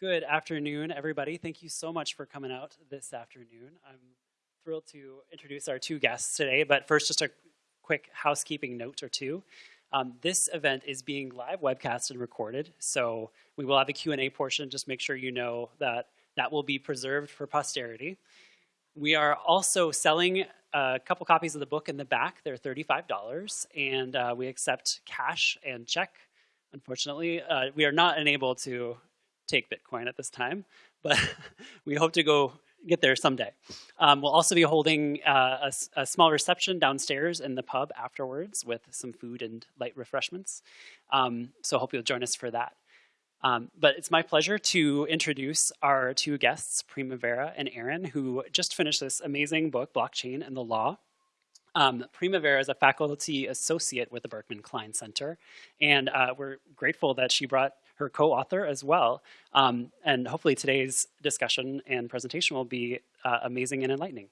Good afternoon, everybody. Thank you so much for coming out this afternoon. I'm thrilled to introduce our two guests today, but first, just a quick housekeeping note or two. Um, this event is being live webcast and recorded, so we will have a Q&A portion. Just make sure you know that that will be preserved for posterity. We are also selling a couple copies of the book in the back. They're $35, and uh, we accept cash and check. Unfortunately, uh, we are not unable to take Bitcoin at this time, but we hope to go get there someday. Um, we'll also be holding uh, a, a, small reception downstairs in the pub afterwards with some food and light refreshments. Um, so hope you'll join us for that. Um, but it's my pleasure to introduce our two guests, Primavera and Aaron, who just finished this amazing book, Blockchain and the Law. Um, Primavera is a faculty associate with the Berkman Klein Center, and uh, we're grateful that she brought her co-author as well. Um, and hopefully today's discussion and presentation will be uh, amazing and enlightening.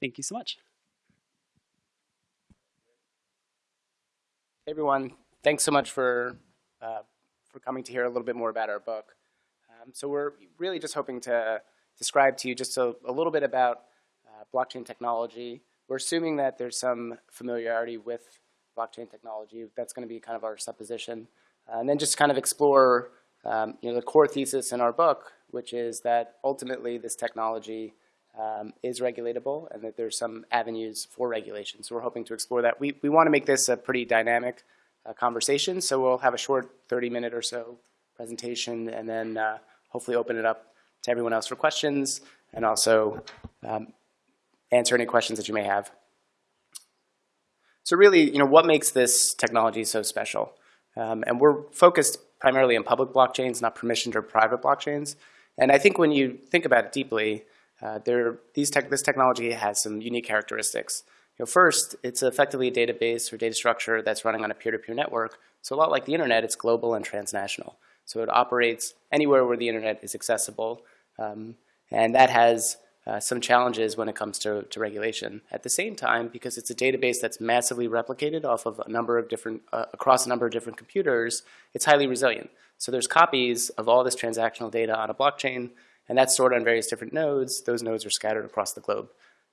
Thank you so much. Hey everyone, thanks so much for uh, for coming to hear a little bit more about our book. Um, so we're really just hoping to describe to you just a, a little bit about uh, blockchain technology. We're assuming that there's some familiarity with blockchain technology. That's going to be kind of our supposition. Uh, and then just kind of explore um, you know, the core thesis in our book, which is that ultimately this technology um, is regulatable and that there's some avenues for regulation. So we're hoping to explore that. We, we want to make this a pretty dynamic uh, conversation. So we'll have a short 30 minute or so presentation and then uh, hopefully open it up to everyone else for questions and also um, answer any questions that you may have. So really, you know, what makes this technology so special? Um, and we're focused primarily on public blockchains, not permissioned or private blockchains. And I think when you think about it deeply, uh, there, these tech, this technology has some unique characteristics. You know, first, it's effectively a database or data structure that's running on a peer-to-peer -peer network. So a lot like the internet, it's global and transnational. So it operates anywhere where the internet is accessible. Um, and that has uh, some challenges when it comes to, to regulation. At the same time, because it's a database that's massively replicated off of a number of different, uh, across a number of different computers, it's highly resilient. So there's copies of all this transactional data on a blockchain, and that's stored on various different nodes. Those nodes are scattered across the globe.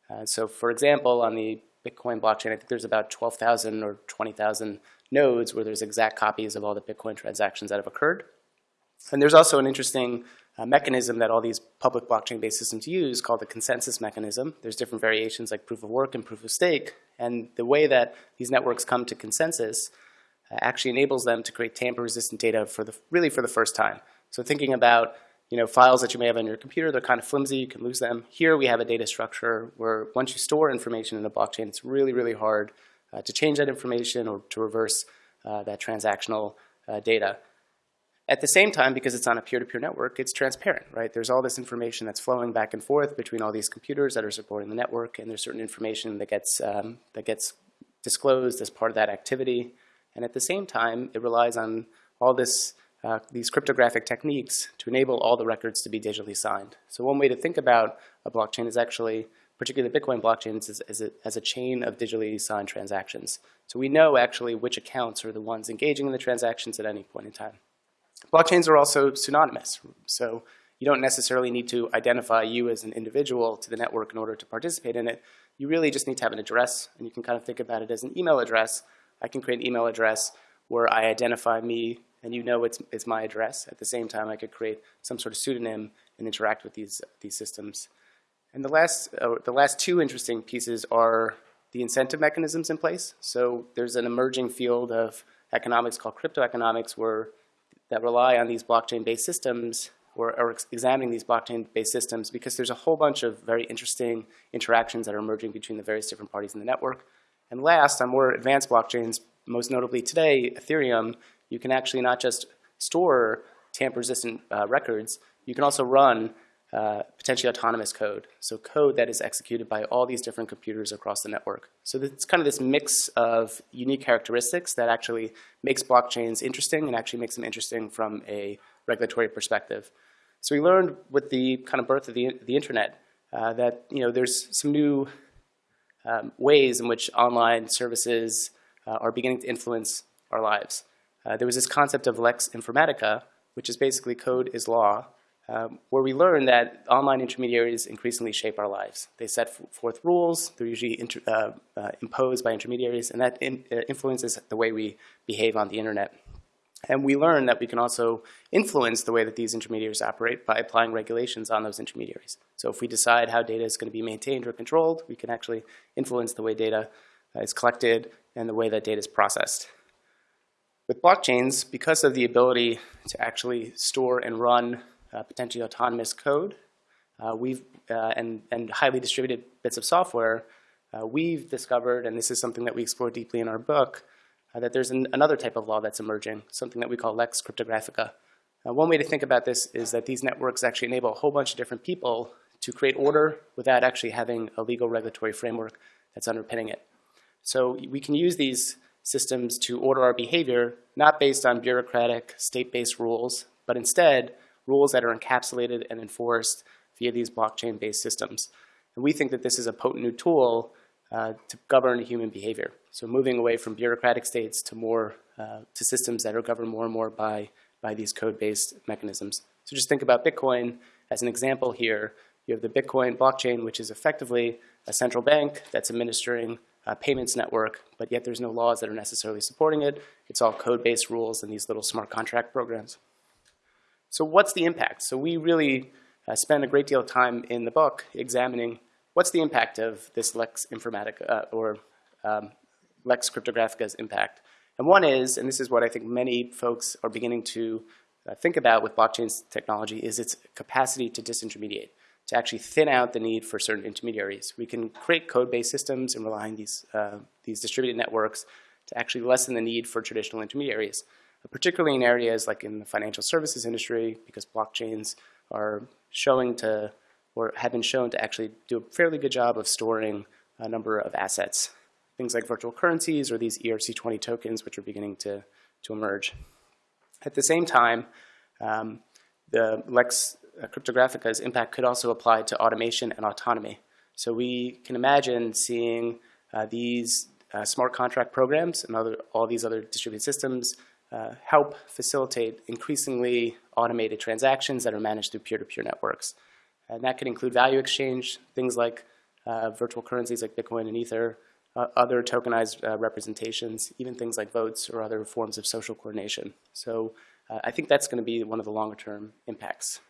Uh, so for example, on the Bitcoin blockchain, I think there's about 12,000 or 20,000 nodes where there's exact copies of all the Bitcoin transactions that have occurred. And there's also an interesting uh, mechanism that all these public blockchain-based systems use called the consensus mechanism. There's different variations like proof of work and proof of stake. And the way that these networks come to consensus uh, actually enables them to create tamper-resistant data for the, really for the first time. So thinking about you know, files that you may have on your computer, they're kind of flimsy, you can lose them. Here we have a data structure where once you store information in a blockchain, it's really, really hard uh, to change that information or to reverse uh, that transactional uh, data. At the same time, because it's on a peer-to-peer -peer network, it's transparent, right? There's all this information that's flowing back and forth between all these computers that are supporting the network, and there's certain information that gets, um, that gets disclosed as part of that activity. And at the same time, it relies on all this, uh, these cryptographic techniques to enable all the records to be digitally signed. So one way to think about a blockchain is actually, particularly the Bitcoin blockchain, is as a, as a chain of digitally signed transactions. So we know actually which accounts are the ones engaging in the transactions at any point in time. Blockchains are also pseudonymous, so you don't necessarily need to identify you as an individual to the network in order to participate in it. You really just need to have an address, and you can kind of think about it as an email address. I can create an email address where I identify me, and you know it's, it's my address. At the same time, I could create some sort of pseudonym and interact with these, these systems. And the last, uh, the last two interesting pieces are the incentive mechanisms in place. So there's an emerging field of economics called crypto economics where that rely on these blockchain-based systems or, or examining these blockchain-based systems because there's a whole bunch of very interesting interactions that are emerging between the various different parties in the network. And last, on more advanced blockchains, most notably today, Ethereum, you can actually not just store tamper-resistant uh, records, you can also run uh, potentially autonomous code. So code that is executed by all these different computers across the network. So it's kind of this mix of unique characteristics that actually makes blockchains interesting and actually makes them interesting from a regulatory perspective. So we learned with the kind of birth of the, the internet uh, that you know there's some new um, ways in which online services uh, are beginning to influence our lives. Uh, there was this concept of lex informatica, which is basically code is law, um, where we learn that online intermediaries increasingly shape our lives. They set forth rules, they're usually uh, uh, imposed by intermediaries, and that in, uh, influences the way we behave on the internet. And we learn that we can also influence the way that these intermediaries operate by applying regulations on those intermediaries. So if we decide how data is going to be maintained or controlled, we can actually influence the way data uh, is collected and the way that data is processed. With blockchains, because of the ability to actually store and run potentially autonomous code, uh, we've uh, and and highly distributed bits of software, uh, we've discovered, and this is something that we explore deeply in our book, uh, that there's an, another type of law that's emerging, something that we call lex cryptographica. one way to think about this is that these networks actually enable a whole bunch of different people to create order without actually having a legal regulatory framework that's underpinning it. So we can use these systems to order our behavior, not based on bureaucratic state-based rules, but instead rules that are encapsulated and enforced via these blockchain-based systems. And we think that this is a potent new tool uh, to govern human behavior. So moving away from bureaucratic states to more uh, to systems that are governed more and more by by these code-based mechanisms. So just think about Bitcoin as an example here. You have the Bitcoin blockchain, which is effectively a central bank that's administering a payments network, but yet there's no laws that are necessarily supporting it. It's all code-based rules and these little smart contract programs. So what's the impact? So we really uh, spend a great deal of time in the book examining what's the impact of this Lex Informatica uh, or um, Lex Cryptographica's impact. And one is, and this is what I think many folks are beginning to uh, think about with blockchain technology, is its capacity to disintermediate, to actually thin out the need for certain intermediaries. We can create code-based systems and rely on these, uh, these distributed networks to actually lessen the need for traditional intermediaries particularly in areas like in the financial services industry, because blockchains are showing to, or have been shown to actually do a fairly good job of storing a number of assets. Things like virtual currencies or these ERC20 tokens, which are beginning to, to emerge. At the same time, um, the Lex Cryptographica's impact could also apply to automation and autonomy. So we can imagine seeing uh, these uh, smart contract programs and other, all these other distributed systems uh, help facilitate increasingly automated transactions that are managed through peer-to-peer -peer networks. And that could include value exchange, things like uh, virtual currencies like Bitcoin and Ether, uh, other tokenized uh, representations, even things like votes or other forms of social coordination. So uh, I think that's going to be one of the longer term impacts.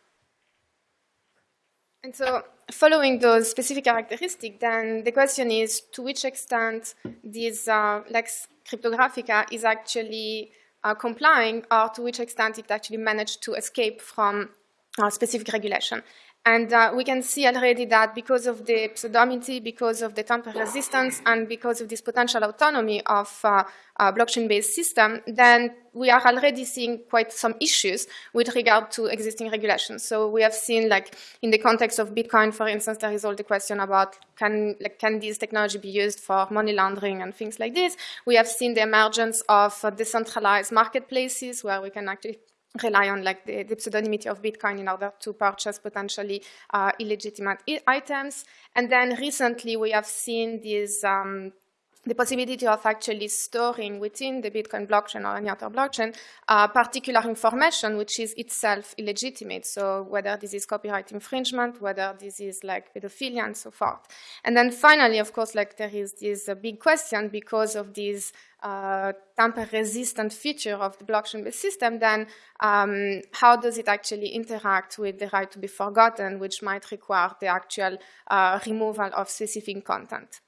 And so following those specific characteristics, then the question is to which extent this uh, Lex Cryptographica is actually uh, complying or to which extent it actually managed to escape from uh, specific regulation. And uh, we can see already that because of the pseudonymity, because of the tamper resistance, and because of this potential autonomy of uh, blockchain-based system, then we are already seeing quite some issues with regard to existing regulations. So we have seen, like, in the context of Bitcoin, for instance, there is all the question about can, like, can this technology be used for money laundering and things like this. We have seen the emergence of decentralized marketplaces where we can actually rely on like the, the, pseudonymity of Bitcoin in order to purchase potentially uh, illegitimate items. And then recently we have seen these um, the possibility of actually storing within the Bitcoin blockchain or any other blockchain uh, particular information which is itself illegitimate. So whether this is copyright infringement, whether this is like pedophilia and so forth. And then finally, of course, like there is this uh, big question because of this uh, tamper-resistant feature of the blockchain-based system, then um, how does it actually interact with the right to be forgotten, which might require the actual uh, removal of specific content.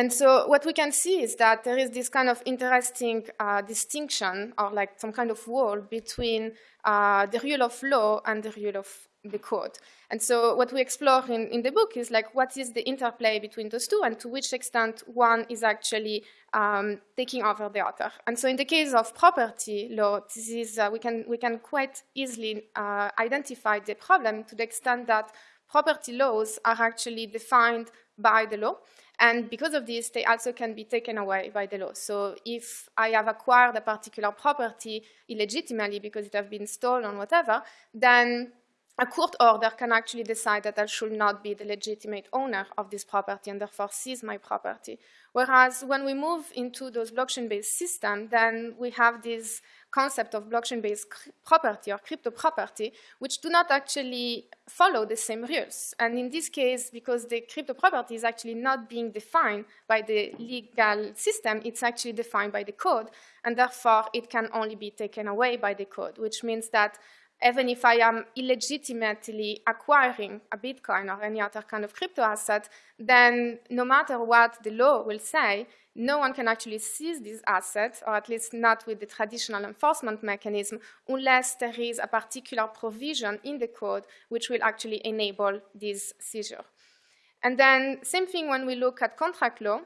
And so what we can see is that there is this kind of interesting uh, distinction or like some kind of wall between uh, the rule of law and the rule of the code. And so what we explore in, in the book is like what is the interplay between those two and to which extent one is actually um, taking over the other. And so in the case of property law, this is, uh, we, can, we can quite easily uh, identify the problem to the extent that property laws are actually defined by the law. And because of this, they also can be taken away by the law. So if I have acquired a particular property illegitimately because it has been stolen whatever, then a court order can actually decide that I should not be the legitimate owner of this property and therefore seize my property. Whereas when we move into those blockchain-based systems, then we have this concept of blockchain-based property or crypto property, which do not actually follow the same rules. And in this case, because the crypto property is actually not being defined by the legal system, it's actually defined by the code, and therefore it can only be taken away by the code, which means that even if I am illegitimately acquiring a Bitcoin or any other kind of crypto asset, then no matter what the law will say, no one can actually seize this asset, or at least not with the traditional enforcement mechanism, unless there is a particular provision in the code which will actually enable this seizure. And then same thing when we look at contract law.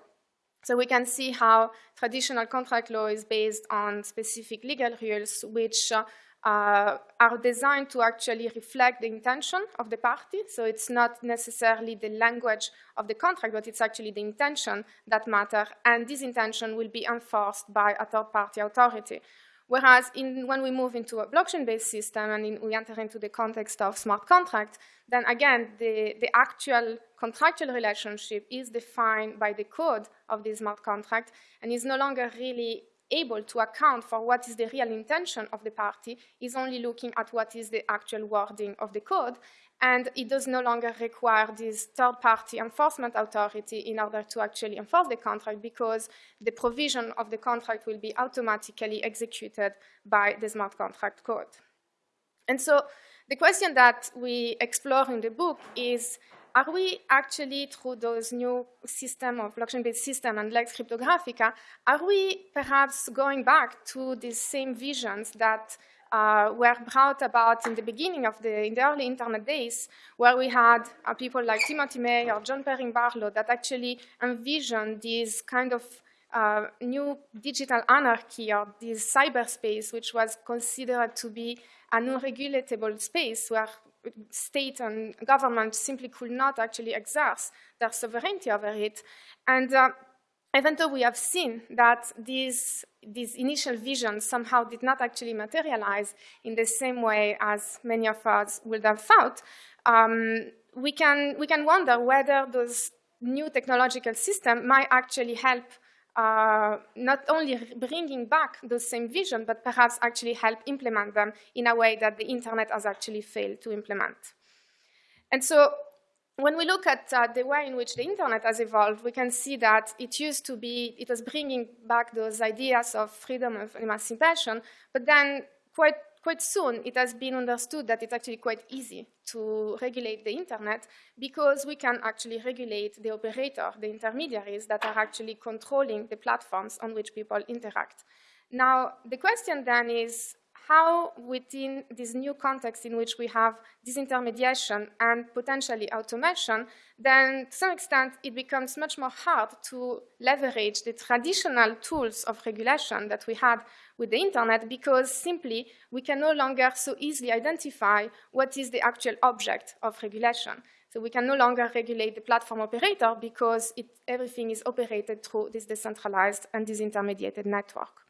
So we can see how traditional contract law is based on specific legal rules which uh, uh, are designed to actually reflect the intention of the party. So it's not necessarily the language of the contract, but it's actually the intention that matter. And this intention will be enforced by a third-party authority. Whereas in, when we move into a blockchain-based system and in, we enter into the context of smart contracts, then again, the, the actual contractual relationship is defined by the code of the smart contract and is no longer really able to account for what is the real intention of the party is only looking at what is the actual wording of the code, and it does no longer require this third-party enforcement authority in order to actually enforce the contract because the provision of the contract will be automatically executed by the smart contract code. And so the question that we explore in the book is are we actually, through those new system of blockchain-based system and Lex Cryptographica, are we perhaps going back to these same visions that uh, were brought about in the beginning of the, in the early internet days, where we had uh, people like Timothy May or John Perry Barlow that actually envisioned this kind of uh, new digital anarchy or this cyberspace, which was considered to be an unregulatable space where state and government simply could not actually exerce their sovereignty over it. And uh, even though we have seen that these, these initial visions somehow did not actually materialize in the same way as many of us would have thought, um, we, can, we can wonder whether those new technological systems might actually help uh, not only bringing back those same vision, but perhaps actually help implement them in a way that the internet has actually failed to implement. And so when we look at uh, the way in which the internet has evolved, we can see that it used to be, it was bringing back those ideas of freedom of emancipation, but then quite quite soon it has been understood that it's actually quite easy to regulate the internet because we can actually regulate the operator, the intermediaries that are actually controlling the platforms on which people interact. Now, the question then is, how within this new context in which we have disintermediation and potentially automation, then to some extent it becomes much more hard to leverage the traditional tools of regulation that we had with the internet because simply we can no longer so easily identify what is the actual object of regulation. So we can no longer regulate the platform operator because it, everything is operated through this decentralized and disintermediated network.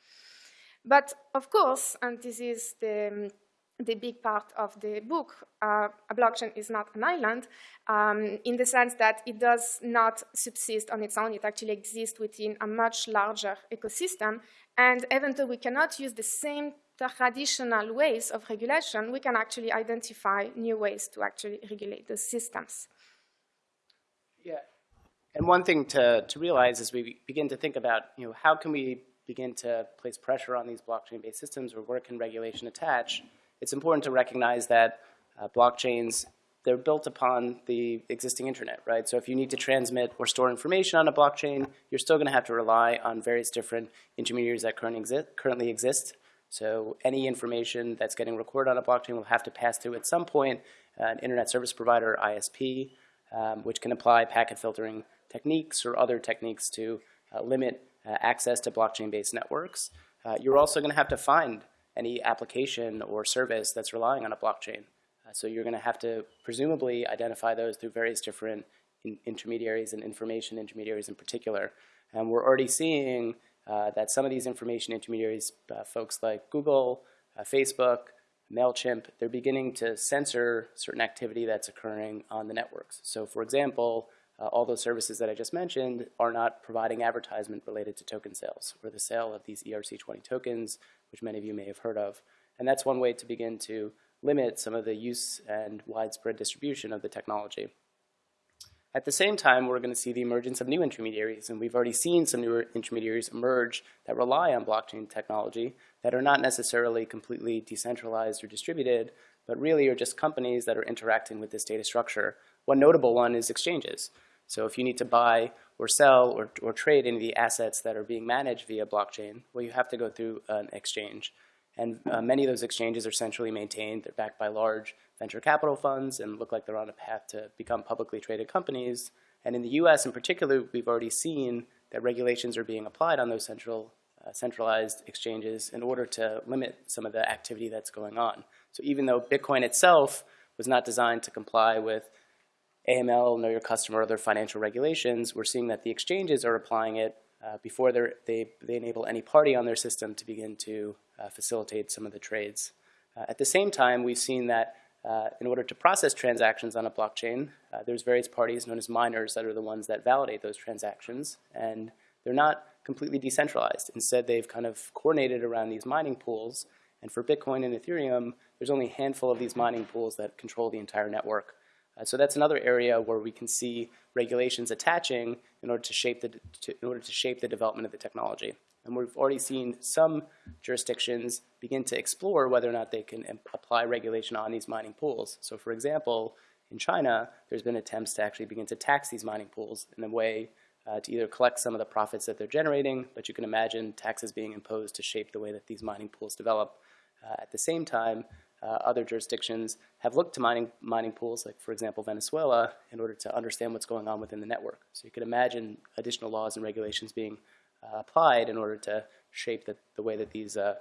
But of course, and this is the, the big part of the book, uh, a blockchain is not an island um, in the sense that it does not subsist on its own. It actually exists within a much larger ecosystem. And even though we cannot use the same traditional ways of regulation, we can actually identify new ways to actually regulate those systems. Yeah. And one thing to, to realize as we begin to think about, you know, how can we begin to place pressure on these blockchain-based systems or where can regulation attach, it's important to recognize that uh, blockchains, they're built upon the existing internet, right? So if you need to transmit or store information on a blockchain, you're still going to have to rely on various different intermediaries that currently exist, currently exist. So any information that's getting recorded on a blockchain will have to pass through at some point an internet service provider, ISP, um, which can apply packet filtering techniques or other techniques to uh, limit uh, access to blockchain-based networks. Uh, you're also going to have to find any application or service that's relying on a blockchain. Uh, so you're going to have to presumably identify those through various different in intermediaries and information intermediaries in particular. And we're already seeing uh, that some of these information intermediaries, uh, folks like Google, uh, Facebook, MailChimp, they're beginning to censor certain activity that's occurring on the networks. So for example, uh, all those services that I just mentioned are not providing advertisement related to token sales or the sale of these ERC20 tokens, which many of you may have heard of. And that's one way to begin to limit some of the use and widespread distribution of the technology. At the same time, we're going to see the emergence of new intermediaries, and we've already seen some new intermediaries emerge that rely on blockchain technology that are not necessarily completely decentralized or distributed, but really are just companies that are interacting with this data structure. One notable one is exchanges. So if you need to buy or sell or, or trade any of the assets that are being managed via blockchain, well, you have to go through an exchange. And uh, many of those exchanges are centrally maintained. They're backed by large venture capital funds and look like they're on a path to become publicly traded companies. And in the US in particular, we've already seen that regulations are being applied on those central, uh, centralized exchanges in order to limit some of the activity that's going on. So even though Bitcoin itself was not designed to comply with AML, Know Your Customer, other financial regulations, we're seeing that the exchanges are applying it uh, before they, they enable any party on their system to begin to uh, facilitate some of the trades. Uh, at the same time, we've seen that uh, in order to process transactions on a blockchain, uh, there's various parties known as miners that are the ones that validate those transactions, and they're not completely decentralized. Instead, they've kind of coordinated around these mining pools, and for Bitcoin and Ethereum, there's only a handful of these mining pools that control the entire network. Uh, so that's another area where we can see regulations attaching in order to shape the, to, in order to shape the development of the technology. And we've already seen some jurisdictions begin to explore whether or not they can apply regulation on these mining pools. So for example, in China, there's been attempts to actually begin to tax these mining pools in a way uh, to either collect some of the profits that they're generating, but you can imagine taxes being imposed to shape the way that these mining pools develop. Uh, at the same time, uh, other jurisdictions have looked to mining, mining pools, like for example Venezuela, in order to understand what's going on within the network. So you can imagine additional laws and regulations being uh, applied in order to shape the, the way that these uh,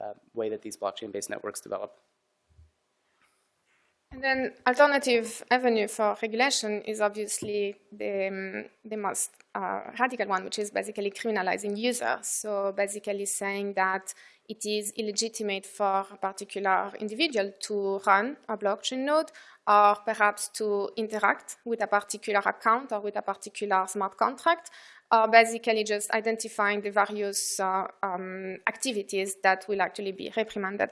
uh, way that these blockchain-based networks develop. And then alternative avenue for regulation is obviously the, um, the most radical one, which is basically criminalizing users. So basically saying that it is illegitimate for a particular individual to run a blockchain node or perhaps to interact with a particular account or with a particular smart contract or basically just identifying the various uh, um, activities that will actually be reprimanded.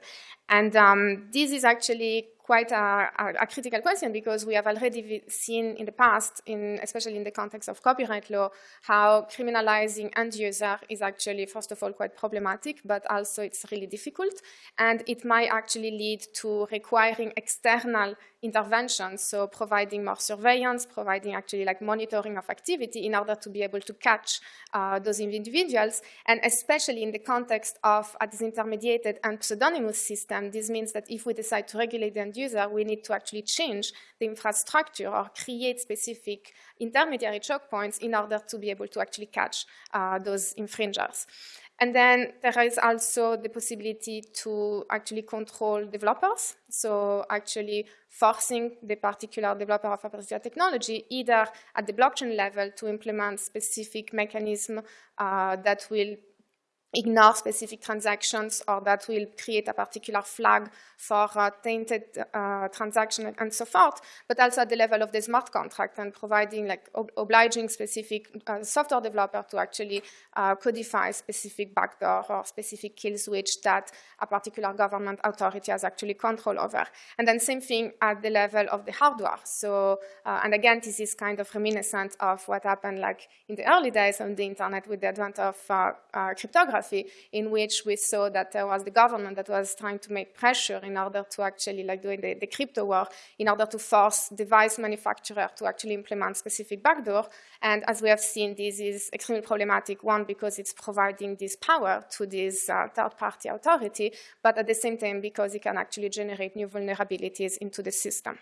And um, this is actually quite a, a, critical question because we have already seen in the past, in, especially in the context of copyright law, how criminalizing end user is actually, first of all, quite problematic, but also it's really difficult. And it might actually lead to requiring external interventions, so providing more surveillance, providing actually like monitoring of activity in order to be able to catch uh, those individuals. And especially in the context of a disintermediated and pseudonymous system, this means that if we decide to regulate the end user, we need to actually change the infrastructure or create specific intermediary choke points in order to be able to actually catch uh, those infringers. And then there is also the possibility to actually control developers. So actually forcing the particular developer of a particular technology either at the blockchain level to implement specific mechanism uh, that will ignore specific transactions or that will create a particular flag for a tainted uh, transaction and so forth, but also at the level of the smart contract and providing like ob obliging specific uh, software developer to actually uh, codify specific backdoor or specific kill switch that a particular government authority has actually control over. And then same thing at the level of the hardware. So, uh, and again, this is kind of reminiscent of what happened like in the early days on the internet with the advent of uh, in which we saw that there was the government that was trying to make pressure in order to actually, like doing the, the crypto war, in order to force device manufacturer to actually implement specific backdoor. And as we have seen, this is extremely problematic, one, because it's providing this power to this uh, third-party authority, but at the same time, because it can actually generate new vulnerabilities into the system.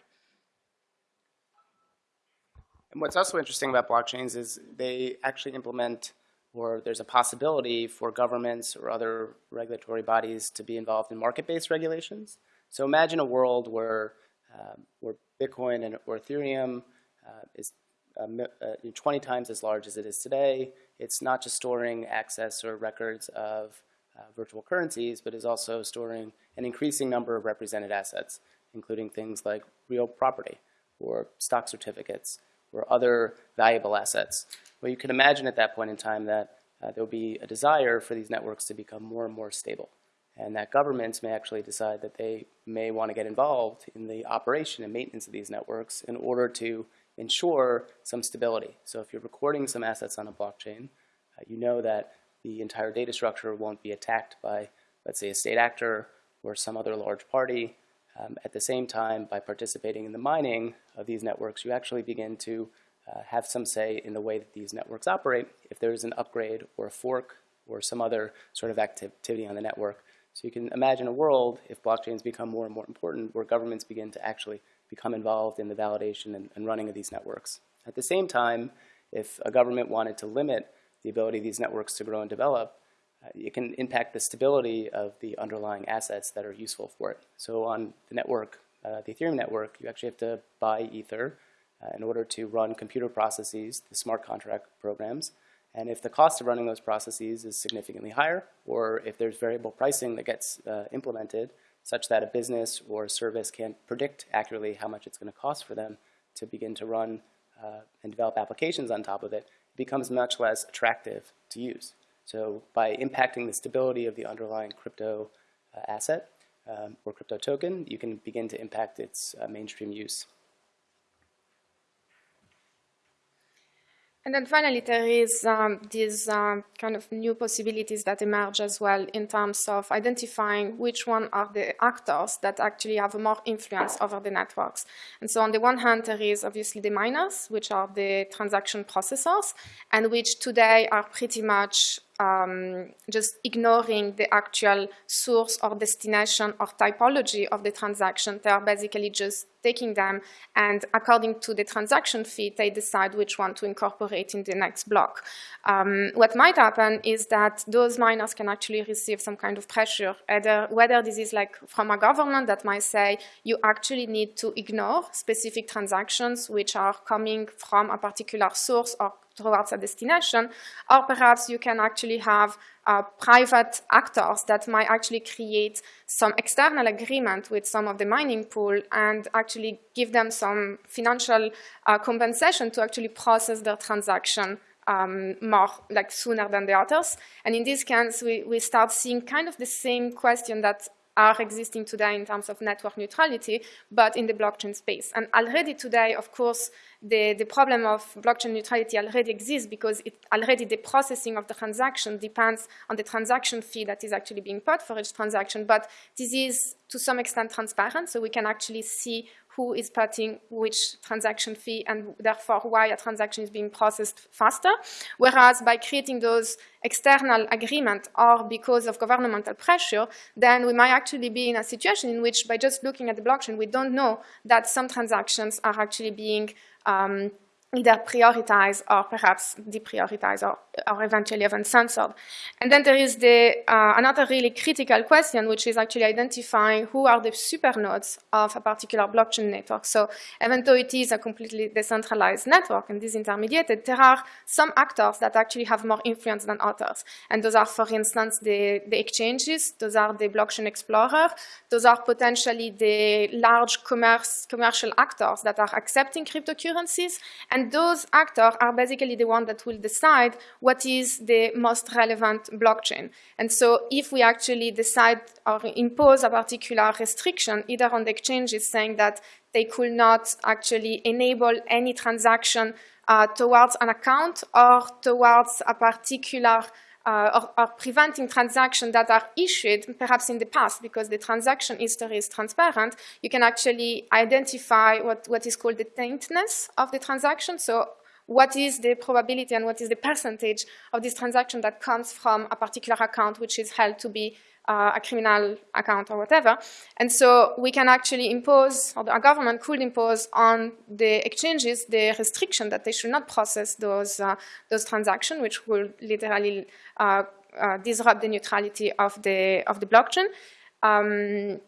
And what's also interesting about blockchains is they actually implement or there's a possibility for governments or other regulatory bodies to be involved in market-based regulations. So imagine a world where, uh, where Bitcoin and, or Ethereum uh, is uh, uh 20 times as large as it is today. It's not just storing access or records of uh, virtual currencies, but is also storing an increasing number of represented assets, including things like real property or stock certificates or other valuable assets. Well, you can imagine at that point in time that uh, there will be a desire for these networks to become more and more stable, and that governments may actually decide that they may want to get involved in the operation and maintenance of these networks in order to ensure some stability. So if you're recording some assets on a blockchain, uh, you know that the entire data structure won't be attacked by, let's say, a state actor or some other large party. Um, at the same time, by participating in the mining of these networks, you actually begin to uh, have some say in the way that these networks operate if there's an upgrade or a fork or some other sort of activity on the network. So you can imagine a world, if blockchains become more and more important, where governments begin to actually become involved in the validation and, and running of these networks. At the same time, if a government wanted to limit the ability of these networks to grow and develop, uh, it can impact the stability of the underlying assets that are useful for it. So on the network, uh, the Ethereum network, you actually have to buy Ether uh, in order to run computer processes, the smart contract programs. And if the cost of running those processes is significantly higher, or if there's variable pricing that gets uh, implemented such that a business or a service can't predict accurately how much it's going to cost for them to begin to run uh, and develop applications on top of it, it becomes much less attractive to use. So by impacting the stability of the underlying crypto uh, asset um, or crypto token, you can begin to impact its uh, mainstream use. And then finally, there is um, these um, kind of new possibilities that emerge as well in terms of identifying which one are the actors that actually have more influence over the networks. And so on the one hand, there is obviously the miners, which are the transaction processors, and which today are pretty much um, just ignoring the actual source or destination or typology of the transaction. They are basically just taking them and according to the transaction fee, they decide which one to incorporate in the next block. Um, what might happen is that those miners can actually receive some kind of pressure, either whether this is like from a government that might say you actually need to ignore specific transactions which are coming from a particular source or towards a destination, or perhaps you can actually have uh, private actors that might actually create some external agreement with some of the mining pool and actually give them some financial uh, compensation to actually process their transaction um, more like sooner than the others. And in this case, we, we start seeing kind of the same question that are existing today in terms of network neutrality, but in the blockchain space. And already today, of course, the, the problem of blockchain neutrality already exists because it, already the processing of the transaction depends on the transaction fee that is actually being paid for each transaction. But this is to some extent transparent, so we can actually see who is putting which transaction fee and therefore why a transaction is being processed faster. Whereas by creating those external agreement or because of governmental pressure, then we might actually be in a situation in which by just looking at the blockchain, we don't know that some transactions are actually being um, either prioritized or perhaps deprioritized or, or eventually even censored. And then there is the, uh, another really critical question, which is actually identifying who are the supernodes of a particular blockchain network. So even though it is a completely decentralized network and disintermediated, there are some actors that actually have more influence than others. And those are, for instance, the, the exchanges, those are the blockchain explorer, those are potentially the large commerce, commercial actors that are accepting cryptocurrencies, and and those actors are basically the ones that will decide what is the most relevant blockchain. And so if we actually decide or impose a particular restriction, either on the exchanges saying that they could not actually enable any transaction uh, towards an account or towards a particular Uh, or, or, preventing transactions that are issued perhaps in the past because the transaction history is transparent, you can actually identify what, what is called the taintness of the transaction. So what is the probability and what is the percentage of this transaction that comes from a particular account which is held to be uh, a criminal account or whatever. And so we can actually impose, or the government could impose on the exchanges the restriction that they should not process those, uh, those transactions, which will literally uh, uh, disrupt the neutrality of the, of the blockchain. Um,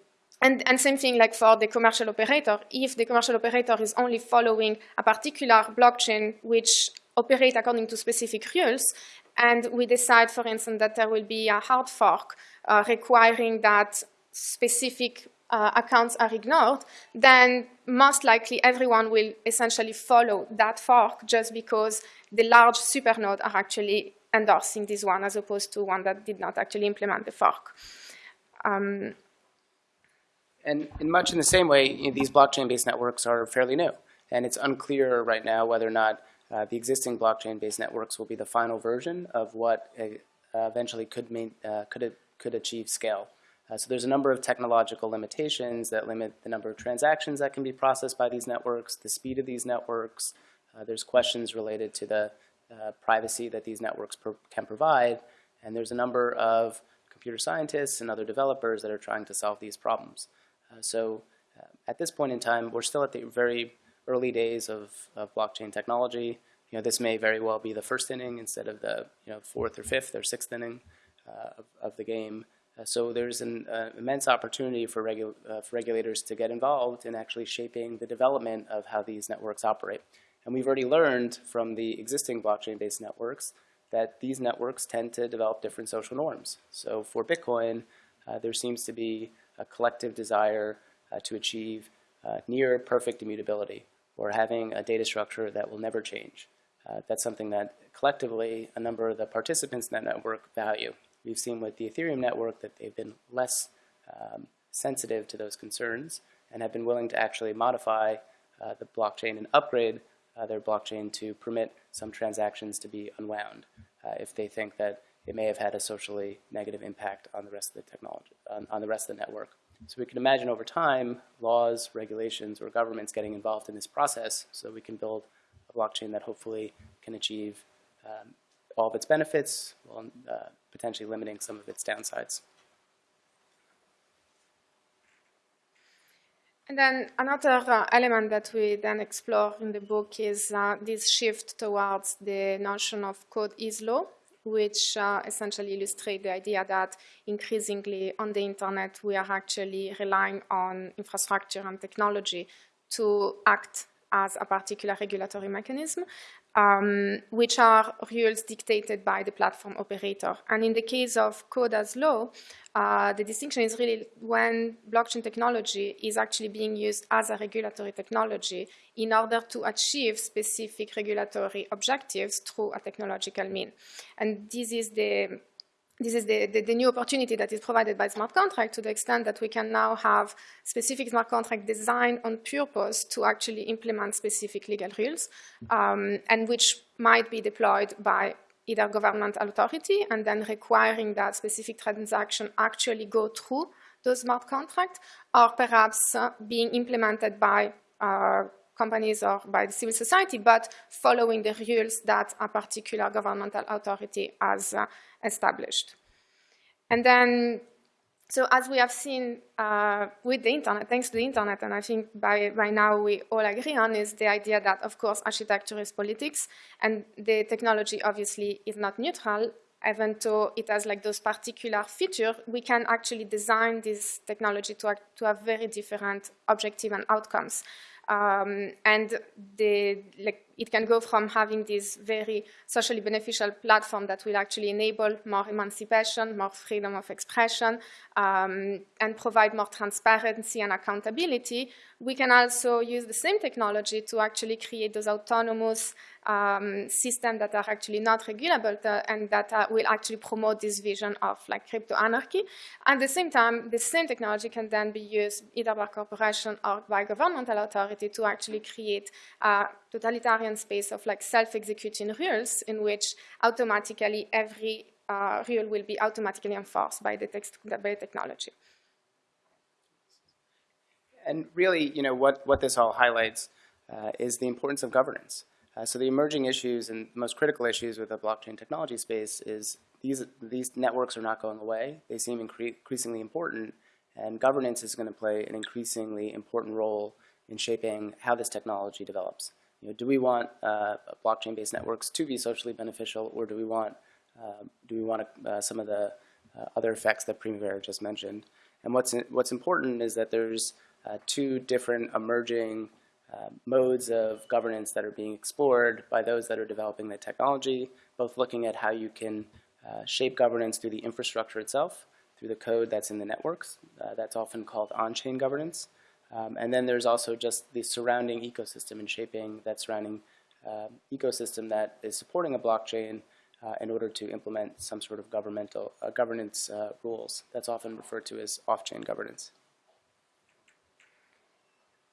and, and, same thing like for the commercial operator, if the commercial operator is only following a particular blockchain which operate according to specific rules, and we decide, for instance, that there will be a hard fork uh, requiring that specific uh, accounts are ignored, then most likely everyone will essentially follow that fork just because the large supernode are actually endorsing this one as opposed to one that did not actually implement the fork. Um, and in much in the same way, you know, these blockchain-based networks are fairly new, and it's unclear right now whether or not uh, the existing blockchain-based networks will be the final version of what uh, eventually could, main, uh, could, could achieve scale. Uh, so there's a number of technological limitations that limit the number of transactions that can be processed by these networks, the speed of these networks. Uh, there's questions related to the uh, privacy that these networks can provide, and there's a number of computer scientists and other developers that are trying to solve these problems. so at this point in time, we're still at the very early days of, of blockchain technology. You know, this may very well be the first inning instead of the you know, fourth or fifth or sixth inning uh, of, of, the game. Uh, so there's an uh, immense opportunity for, regu uh, for regulators to get involved in actually shaping the development of how these networks operate. And we've already learned from the existing blockchain-based networks that these networks tend to develop different social norms. So for Bitcoin, uh, there seems to be a collective desire uh, to achieve near perfect immutability or having a data structure that will never change. Uh, that's something that collectively a number of the participants in that network value. We've seen with the Ethereum network that they've been less um, sensitive to those concerns and have been willing to actually modify uh, the blockchain and upgrade uh, their blockchain to permit some transactions to be unwound uh, if they think that it may have had a socially negative impact on the rest of the technology, on, on the rest of the network. So we can imagine over time, laws, regulations, or governments getting involved in this process so we can build a blockchain that hopefully can achieve um, all of its benefits while uh, potentially limiting some of its downsides. And then another uh, element that we then explore in the book is uh, this shift towards the notion of code is law, which uh, essentially illustrates the idea that increasingly on the internet we are actually relying on infrastructure and technology to act as a particular regulatory mechanism, um, which are rules dictated by the platform operator. And in the case of code as law, uh, the distinction is really when blockchain technology is actually being used as a regulatory technology in order to achieve specific regulatory objectives through a technological mean. And this is the this is the, the, the, new opportunity that is provided by smart contract to the extent that we can now have specific smart contract designed on purpose to actually implement specific legal rules um, and which might be deployed by either government authority and then requiring that specific transaction actually go through those smart contract or perhaps uh, being implemented by uh, companies or by the civil society, but following the rules that a particular governmental authority has uh, established. And then, so as we have seen uh, with the internet, thanks to the internet, and I think by, by now we all agree on, is the idea that, of course, architecture is politics, and the technology obviously is not neutral, even though it has like those particular features, we can actually design this technology to, to have very different objective and outcomes. Um, and the, like, it can go from having this very socially beneficial platform that will actually enable more emancipation, more freedom of expression, um, and provide more transparency and accountability, we can also use the same technology to actually create those autonomous um, systems that are actually not regulable and that uh, will actually promote this vision of like crypto anarchy. At the same time, the same technology can then be used either by corporation or by governmental authority to actually create a totalitarian space of like self-executing rules in which automatically every uh, rule will be automatically enforced by the, text, by technology. And really, you know, what, what this all highlights uh, is the importance of governance. Uh, so the emerging issues and most critical issues with the blockchain technology space is these, these networks are not going away. They seem incre increasingly important, and governance is going to play an increasingly important role in shaping how this technology develops. You know, do we want uh, blockchain-based networks to be socially beneficial, or do we want uh, do we want uh, some of the uh, other effects that Primavera just mentioned? And what's what's important is that there's uh, two different emerging uh, modes of governance that are being explored by those that are developing the technology, both looking at how you can shape governance through the infrastructure itself, through the code that's in the networks. That's often called on-chain governance. Um, and then there's also just the surrounding ecosystem and shaping that surrounding uh, ecosystem that is supporting a blockchain uh, in order to implement some sort of governmental uh, governance uh, rules. That's often referred to as off-chain governance.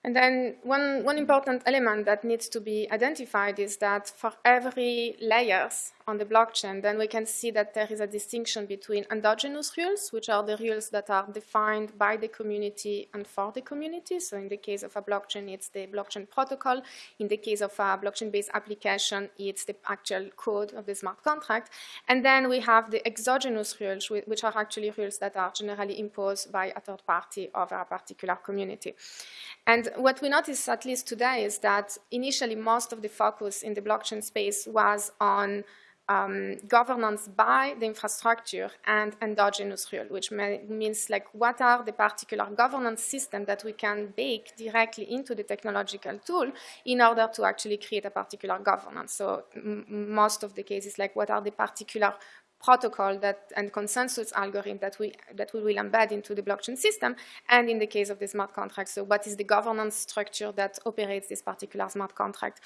And then one, one important element that needs to be identified is that for every layers on the blockchain, then we can see that there is a distinction between endogenous rules, which are the rules that are defined by the community and for the community. So in the case of a blockchain, it's the blockchain protocol. In the case of a blockchain-based application, it's the actual code of the smart contract. And then we have the exogenous rules, which are actually rules that are generally imposed by a third party over a particular community. And what we notice, at least today, is that initially most of the focus in the blockchain space was on um, governance by the infrastructure and endogenous rule, which may, means like what are the particular governance system that we can bake directly into the technological tool in order to actually create a particular governance. So most of the cases, like what are the particular protocol that and consensus algorithm that we that we will embed into the blockchain system and in the case of the smart contract. So what is the governance structure that operates this particular smart contract?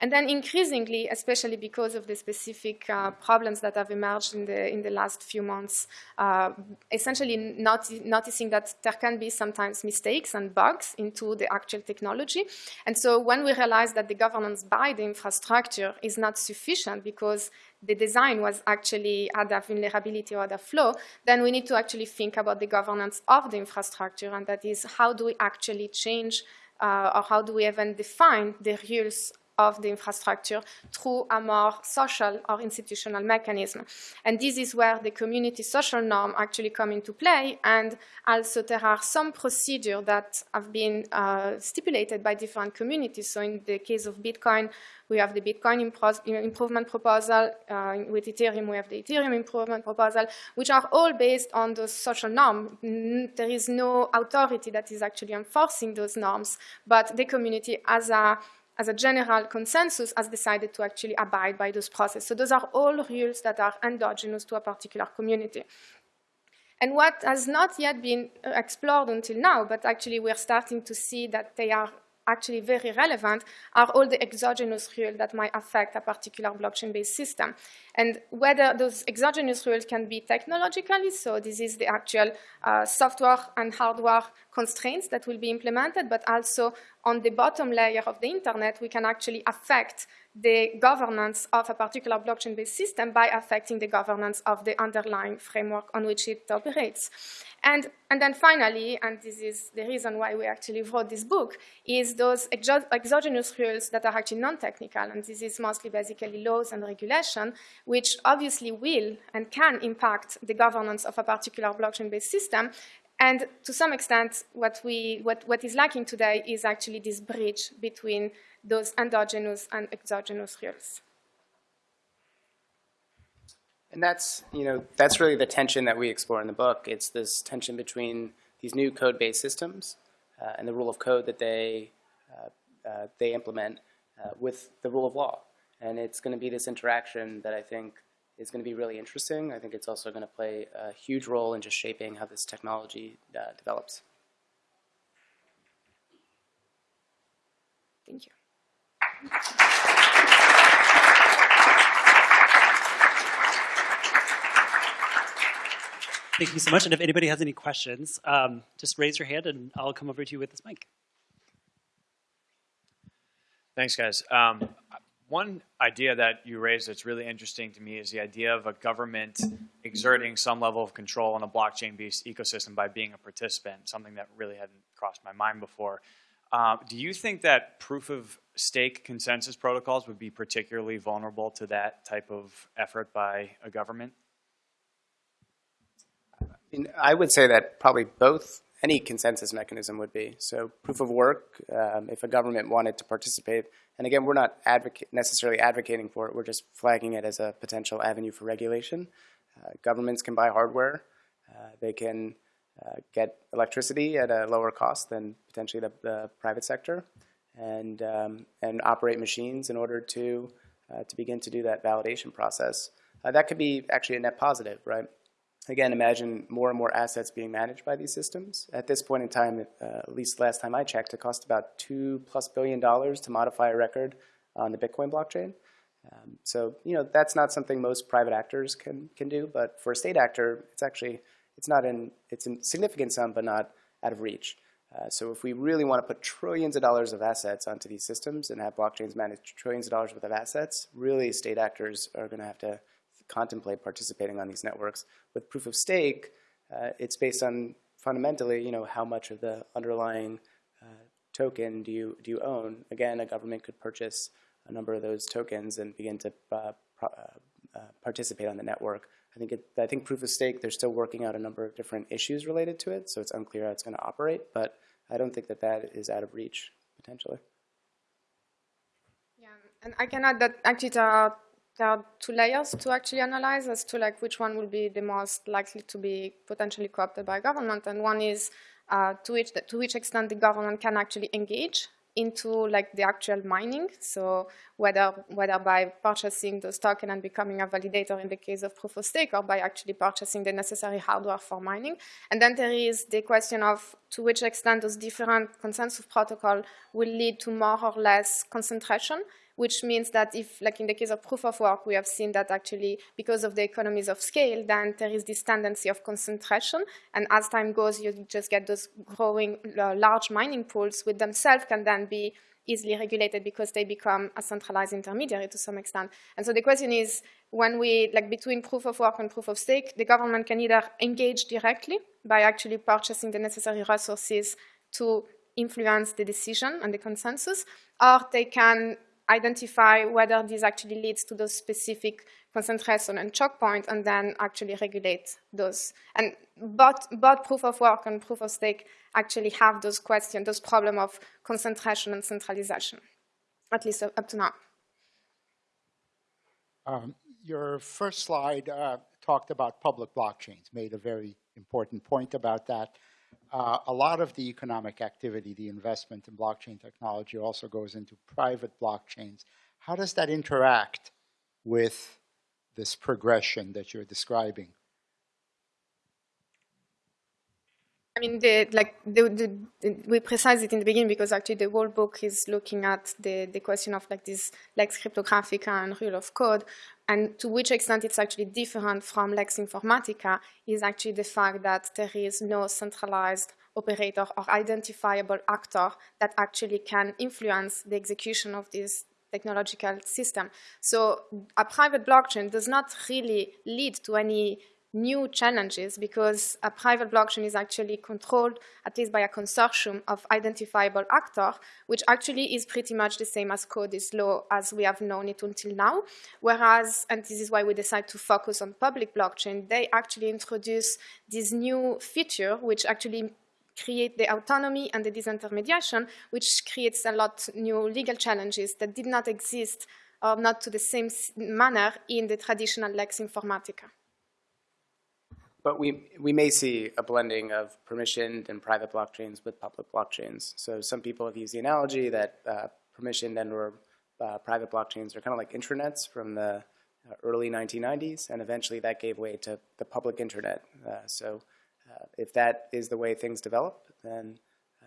And then increasingly especially because of the specific uh, problems that have emerged in the in the last few months uh, essentially not, noticing that there can be sometimes mistakes and bugs into the actual technology. And so when we realize that the governance by the infrastructure is not sufficient because the design was actually had a vulnerability or a flaw, then we need to actually think about the governance of the infrastructure, and that is how do we actually change uh, or how do we even define the rules of the infrastructure through a more social or institutional mechanism. And this is where the community social norm actually come into play. And also there are some procedures that have been uh, stipulated by different communities. So in the case of Bitcoin, we have the Bitcoin improvement proposal. Uh, with Ethereum, we have the Ethereum improvement proposal, which are all based on those social norms. There is no authority that is actually enforcing those norms, but the community as a as a general consensus, has decided to actually abide by those processes. So those are all rules that are endogenous to a particular community. And what has not yet been uh, explored until now, but actually we're starting to see that they are actually very relevant are all the exogenous rules that might affect a particular blockchain-based system. And whether those exogenous rules can be technologically, so this is the actual uh, software and hardware constraints that will be implemented, but also on the bottom layer of the internet, we can actually affect the governance of a particular blockchain-based system by affecting the governance of the underlying framework on which it operates. And, and then finally, and this is the reason why we actually wrote this book, is those exo exogenous rules that are actually non-technical, and this is mostly basically laws and regulation, which obviously will and can impact the governance of a particular blockchain-based system, and to some extent, what, we, what, what is lacking today is actually this bridge between those endogenous and exogenous rules. And that's, you know, that's really the tension that we explore in the book. It's this tension between these new code-based systems uh, and the rule of code that they, uh, uh, they implement uh, with the rule of law. And it's going to be this interaction that I think is going to be really interesting. I think it's also going to play a huge role in just shaping how this technology uh, develops. Thank you. Thank you so much. And if anybody has any questions, um, just raise your hand and I'll come over to you with this mic. Thanks, guys. Um, one idea that you raised that's really interesting to me is the idea of a government exerting some level of control on a blockchain-based ecosystem by being a participant, something that really hadn't crossed my mind before. Uh, do you think that proof of stake consensus protocols would be particularly vulnerable to that type of effort by a government? I would say that probably both any consensus mechanism would be. So proof of work, um, if a government wanted to participate, and again, we're not necessarily advocating for it, we're just flagging it as a potential avenue for regulation. Uh, governments can buy hardware, uh, they can uh, get electricity at a lower cost than potentially the, the private sector, and, um, and operate machines in order to, uh, to begin to do that validation process. Uh, that could be actually a net positive, right? Again, imagine more and more assets being managed by these systems. At this point in time, uh, at least last time I checked, it cost about two plus billion dollars to modify a record on the Bitcoin blockchain. Um, so you know that's not something most private actors can can do, but for a state actor, it's actually it's not in it's a significant sum, but not out of reach. Uh, so if we really want to put trillions of dollars of assets onto these systems and have blockchains manage trillions of dollars worth of assets, really state actors are going to have to contemplate participating on these networks. With proof of stake, uh, it's based on fundamentally, you know, how much of the underlying uh, token do you do you own? Again, a government could purchase a number of those tokens and begin to uh, uh, uh, participate on the network. I think it, I think proof of stake. They're still working out a number of different issues related to it, so it's unclear how it's going to operate. But I don't think that that is out of reach potentially. Yeah, and I can add that actually there are two layers to actually analyze as to like which one will be the most likely to be potentially co-opted by government, and one is uh, to which to which extent the government can actually engage into like the actual mining. So whether whether by purchasing those tokens and becoming a validator in the case of proof of stake or by actually purchasing the necessary hardware for mining. And then there is the question of to which extent those different consensus protocol will lead to more or less concentration which means that if, like in the case of proof of work, we have seen that actually because of the economies of scale, then there is this tendency of concentration. And as time goes, you just get those growing uh, large mining pools, which themselves can then be easily regulated because they become a centralized intermediary to some extent. And so the question is, when we, like between proof of work and proof of stake, the government can either engage directly by actually purchasing the necessary resources to influence the decision and the consensus, or they can identify whether this actually leads to those specific concentration and choke point and then actually regulate those. And both, both proof of work and proof of stake actually have those questions, those problem of concentration and centralization, at least up to now. Um, your first slide uh, talked about public blockchains, made a very important point about that uh, a lot of the economic activity, the investment in blockchain technology also goes into private blockchains. How does that interact with this progression that you're describing? I mean, the, like the, the, we precise it in the beginning because actually the whole book is looking at the, the question of like this lex cryptographica and rule of code, and to which extent it's actually different from lex informatica is actually the fact that there is no centralized operator or identifiable actor that actually can influence the execution of this technological system. So a private blockchain does not really lead to any new challenges because a private blockchain is actually controlled at least by a consortium of identifiable actors, which actually is pretty much the same as code is law as we have known it until now. Whereas, and this is why we decide to focus on public blockchain, they actually introduce this new feature which actually create the autonomy and the disintermediation, which creates a lot new legal challenges that did not exist or not to the same manner in the traditional Lex Informatica. But we, we may see a blending of permissioned and private blockchains with public blockchains. So some people have used the analogy that uh, permissioned and or uh, private blockchains are kind of like intranets from the uh, early 1990s, and eventually that gave way to the public internet. Uh, so uh, if that is the way things develop, then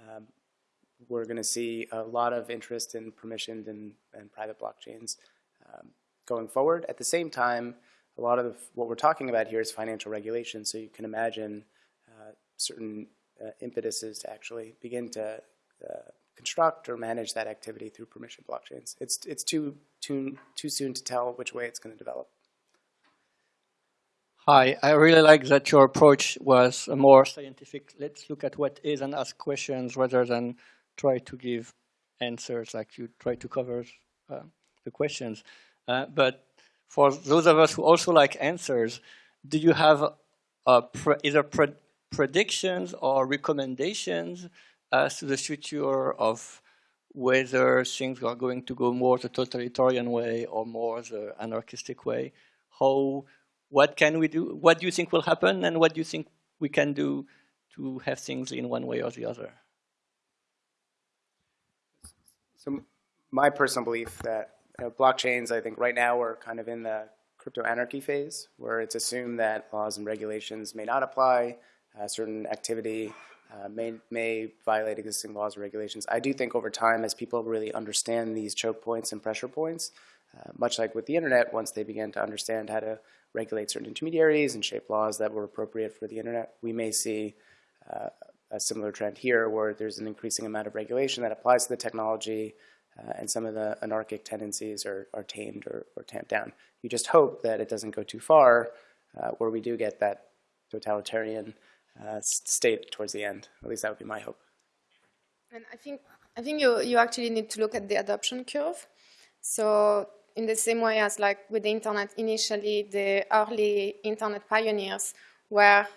um, we're going to see a lot of interest in permissioned and, and private blockchains um, going forward. At the same time, a lot of what we're talking about here is financial regulation, so you can imagine uh, certain uh, impetuses to actually begin to uh, construct or manage that activity through permission blockchains. It's, it's too, too, too soon to tell which way it's going to develop. Hi, I really like that your approach was more scientific. Let's look at what is and ask questions rather than try to give answers like you try to cover uh, the questions. Uh, but for those of us who also like answers, do you have uh, pre either pre predictions or recommendations as to the future of whether things are going to go more the totalitarian way or more the anarchistic way? How what can we do? What do you think will happen, and what do you think we can do to have things in one way or the other? So my personal belief that blockchains, I think right now we're kind of in the crypto anarchy phase, where it's assumed that laws and regulations may not apply, uh, certain activity uh, may, may violate existing laws or regulations. I do think over time, as people really understand these choke points and pressure points, uh, much like with the internet, once they begin to understand how to regulate certain intermediaries and shape laws that were appropriate for the internet, we may see uh, a similar trend here where there's an increasing amount of regulation that applies to the technology uh, and some of the anarchic tendencies are, are tamed or, or tamped down. You just hope that it doesn't go too far uh, where we do get that totalitarian uh, state towards the end. At least that would be my hope. And I think I think you you actually need to look at the adoption curve. So in the same way as like with the internet, initially the early internet pioneers were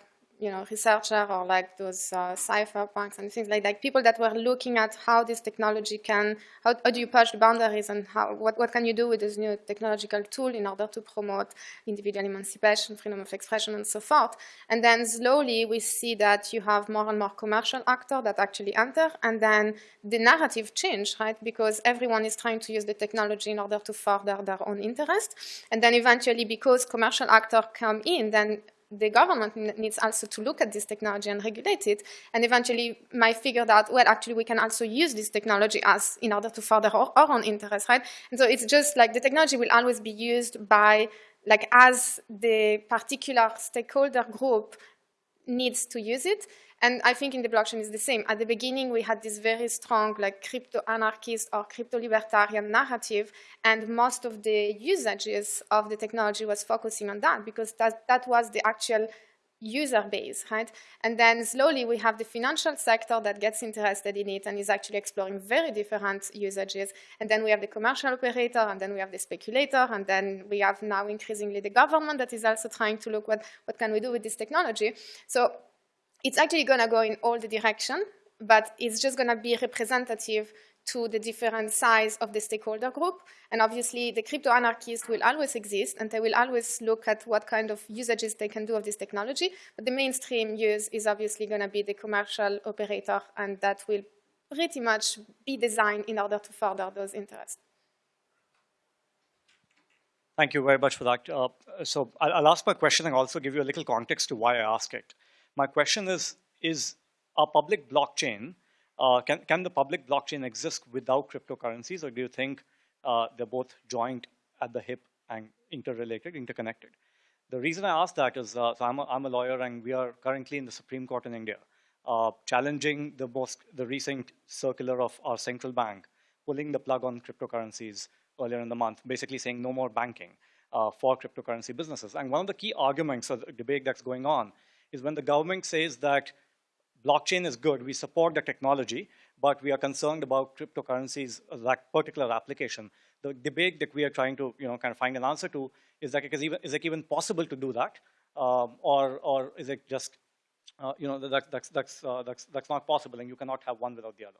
you know, researcher or like those uh, cypherpunks and things like that, people that were looking at how this technology can, how, how do you push the boundaries and how, what, what can you do with this new technological tool in order to promote individual emancipation, freedom of expression, and so forth. And then slowly we see that you have more and more commercial actors that actually enter, and then the narrative change, right? Because everyone is trying to use the technology in order to further their own interest. And then eventually, because commercial actors come in, then the government needs also to look at this technology and regulate it, and eventually might figure out, well, actually we can also use this technology as in order to further our, our own interests, right? And so it's just like the technology will always be used by, like as the particular stakeholder group needs to use it, and I think in the blockchain is the same. At the beginning, we had this very strong like crypto-anarchist or crypto-libertarian narrative, and most of the usages of the technology was focusing on that because that, that was the actual user base, right? And then slowly we have the financial sector that gets interested in it and is actually exploring very different usages. And then we have the commercial operator, and then we have the speculator, and then we have now increasingly the government that is also trying to look what, what can we do with this technology. So it's actually going to go in all the direction, but it's just going to be representative to the different size of the stakeholder group. And obviously, the crypto anarchists will always exist, and they will always look at what kind of usages they can do of this technology. But the mainstream use is obviously going to be the commercial operator, and that will pretty much be designed in order to further those interests. Thank you very much for that. Uh, so I'll, I'll ask my question and also give you a little context to why I ask it. My question is, is a public blockchain, uh, can, can the public blockchain exist without cryptocurrencies, or do you think uh, they're both joined at the hip and interrelated, interconnected? The reason I ask that is, uh, so I'm a, I'm a lawyer and we are currently in the Supreme Court in India, uh, challenging the most, the recent circular of our central bank, pulling the plug on cryptocurrencies earlier in the month, basically saying no more banking uh, for cryptocurrency businesses. And one of the key arguments of the debate that's going on is when the government says that blockchain is good, we support the technology, but we are concerned about cryptocurrencies, uh, that particular application. The debate that we are trying to, you know, kind of find an answer to is that is, even, is it even possible to do that, um, or or is it just, uh, you know, that, that's that's uh, that's that's not possible, and you cannot have one without the other.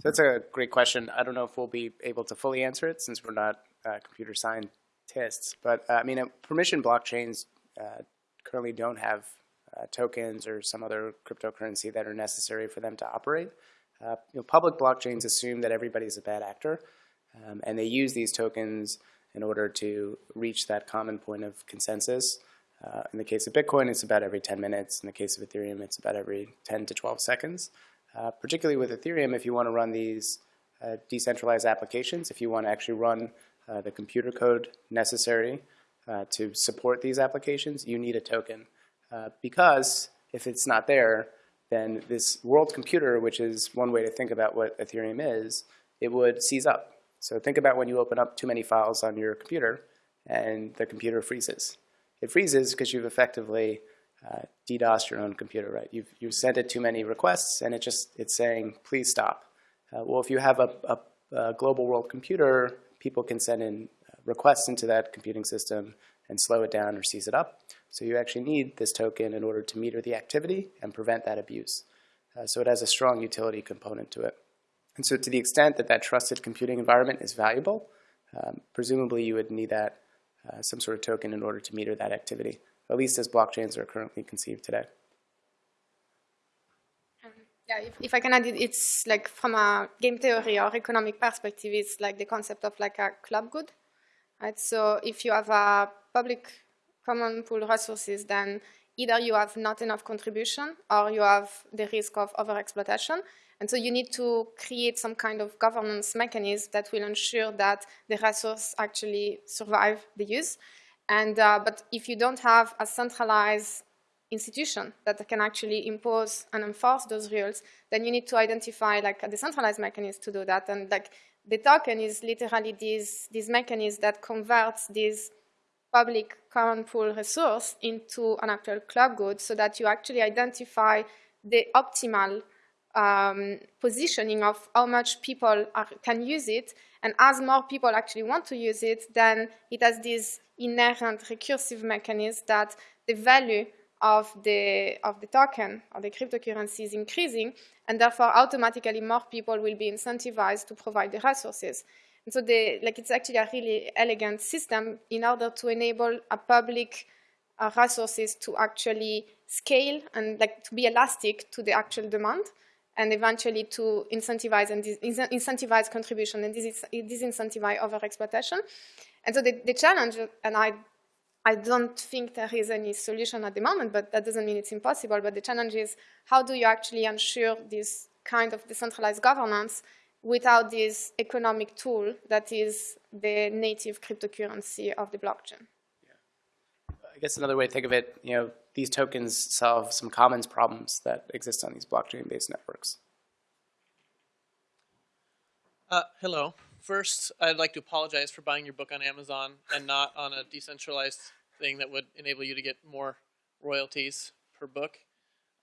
So that's a great question. I don't know if we'll be able to fully answer it since we're not uh, computer science tests. But uh, I mean, uh, permission blockchains uh, currently don't have uh, tokens or some other cryptocurrency that are necessary for them to operate. Uh, you know, public blockchains assume that everybody's a bad actor, um, and they use these tokens in order to reach that common point of consensus. Uh, in the case of Bitcoin, it's about every 10 minutes. In the case of Ethereum, it's about every 10 to 12 seconds. particularly with Ethereum, if you want to run these decentralized applications, if you want to actually run uh, the computer code necessary uh, to support these applications, you need a token. Uh, because if it's not there, then this world computer, which is one way to think about what Ethereum is, it would seize up. So think about when you open up too many files on your computer and the computer freezes. It freezes because you've effectively uh, DDoS your own computer, right? You've, you've sent it too many requests and it just, it's saying, please stop. Uh, well, if you have a, a, a global world computer people can send in requests into that computing system and slow it down or seize it up. So you actually need this token in order to meter the activity and prevent that abuse. Uh, so it has a strong utility component to it. And so to the extent that that trusted computing environment is valuable, um, presumably you would need that uh, some sort of token in order to meter that activity, at least as blockchains are currently conceived today. Yeah, if, if I can add it, it's like from a game theory or economic perspective, it's like the concept of like a club good, right? So if you have a public common pool resources, then either you have not enough contribution or you have the risk of overexploitation. And so you need to create some kind of governance mechanism that will ensure that the resource actually survive the use. And, uh, but if you don't have a centralized institution that can actually impose and enforce those rules, then you need to identify like a decentralized mechanism to do that. And like the token is literally this, this mechanism that converts this public common pool resource into an actual club good so that you actually identify the optimal um, positioning of how much people are, can use it. And as more people actually want to use it, then it has this inherent recursive mechanism that the value of the, of the token or the cryptocurrency is increasing, and therefore automatically more people will be incentivized to provide the resources. And so the, like it's actually a really elegant system in order to enable a public uh, resources to actually scale and like to be elastic to the actual demand and eventually to incentivize and incentivize contribution and disincentivize overexploitation. And so the, the challenge, and I I don't think there is any solution at the moment, but that doesn't mean it's impossible. But the challenge is how do you actually ensure this kind of decentralized governance without this economic tool that is the native cryptocurrency of the blockchain? Yeah. I guess another way to think of it, you know, these tokens solve some commons problems that exist on these blockchain-based networks. Uh, hello. First, I'd like to apologize for buying your book on Amazon and not on a decentralized thing that would enable you to get more royalties per book.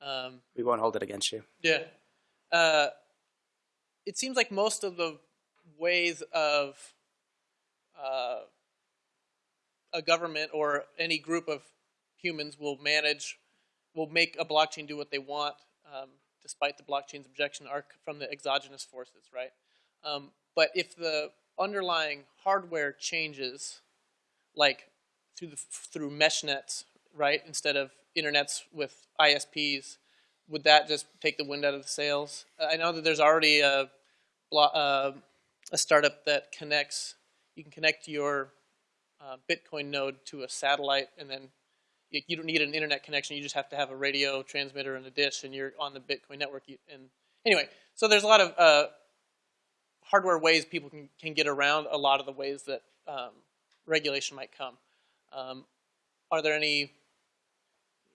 Um, we won't hold it against you. Yeah. Uh, it seems like most of the ways of uh, a government or any group of humans will manage, will make a blockchain do what they want, um, despite the blockchain's objection, are from the exogenous forces, right? Um, but if the underlying hardware changes, like through the, through mesh nets, right, instead of internets with ISPs, would that just take the wind out of the sails? I know that there's already a, uh, a startup that connects, you can connect your uh, Bitcoin node to a satellite and then you, you, don't need an internet connection, you just have to have a radio transmitter and a dish and you're on the Bitcoin network. You, and Anyway, so there's a lot of uh, hardware ways people can, can get around a lot of the ways that um, regulation might come. Um, are there any,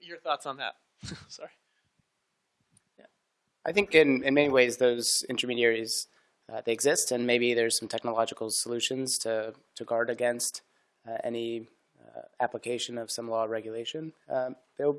your thoughts on that? Sorry. Yeah. I think in, in many ways those intermediaries, uh, they exist and maybe there's some technological solutions to, to guard against uh, any uh, application of some law or regulation. Um,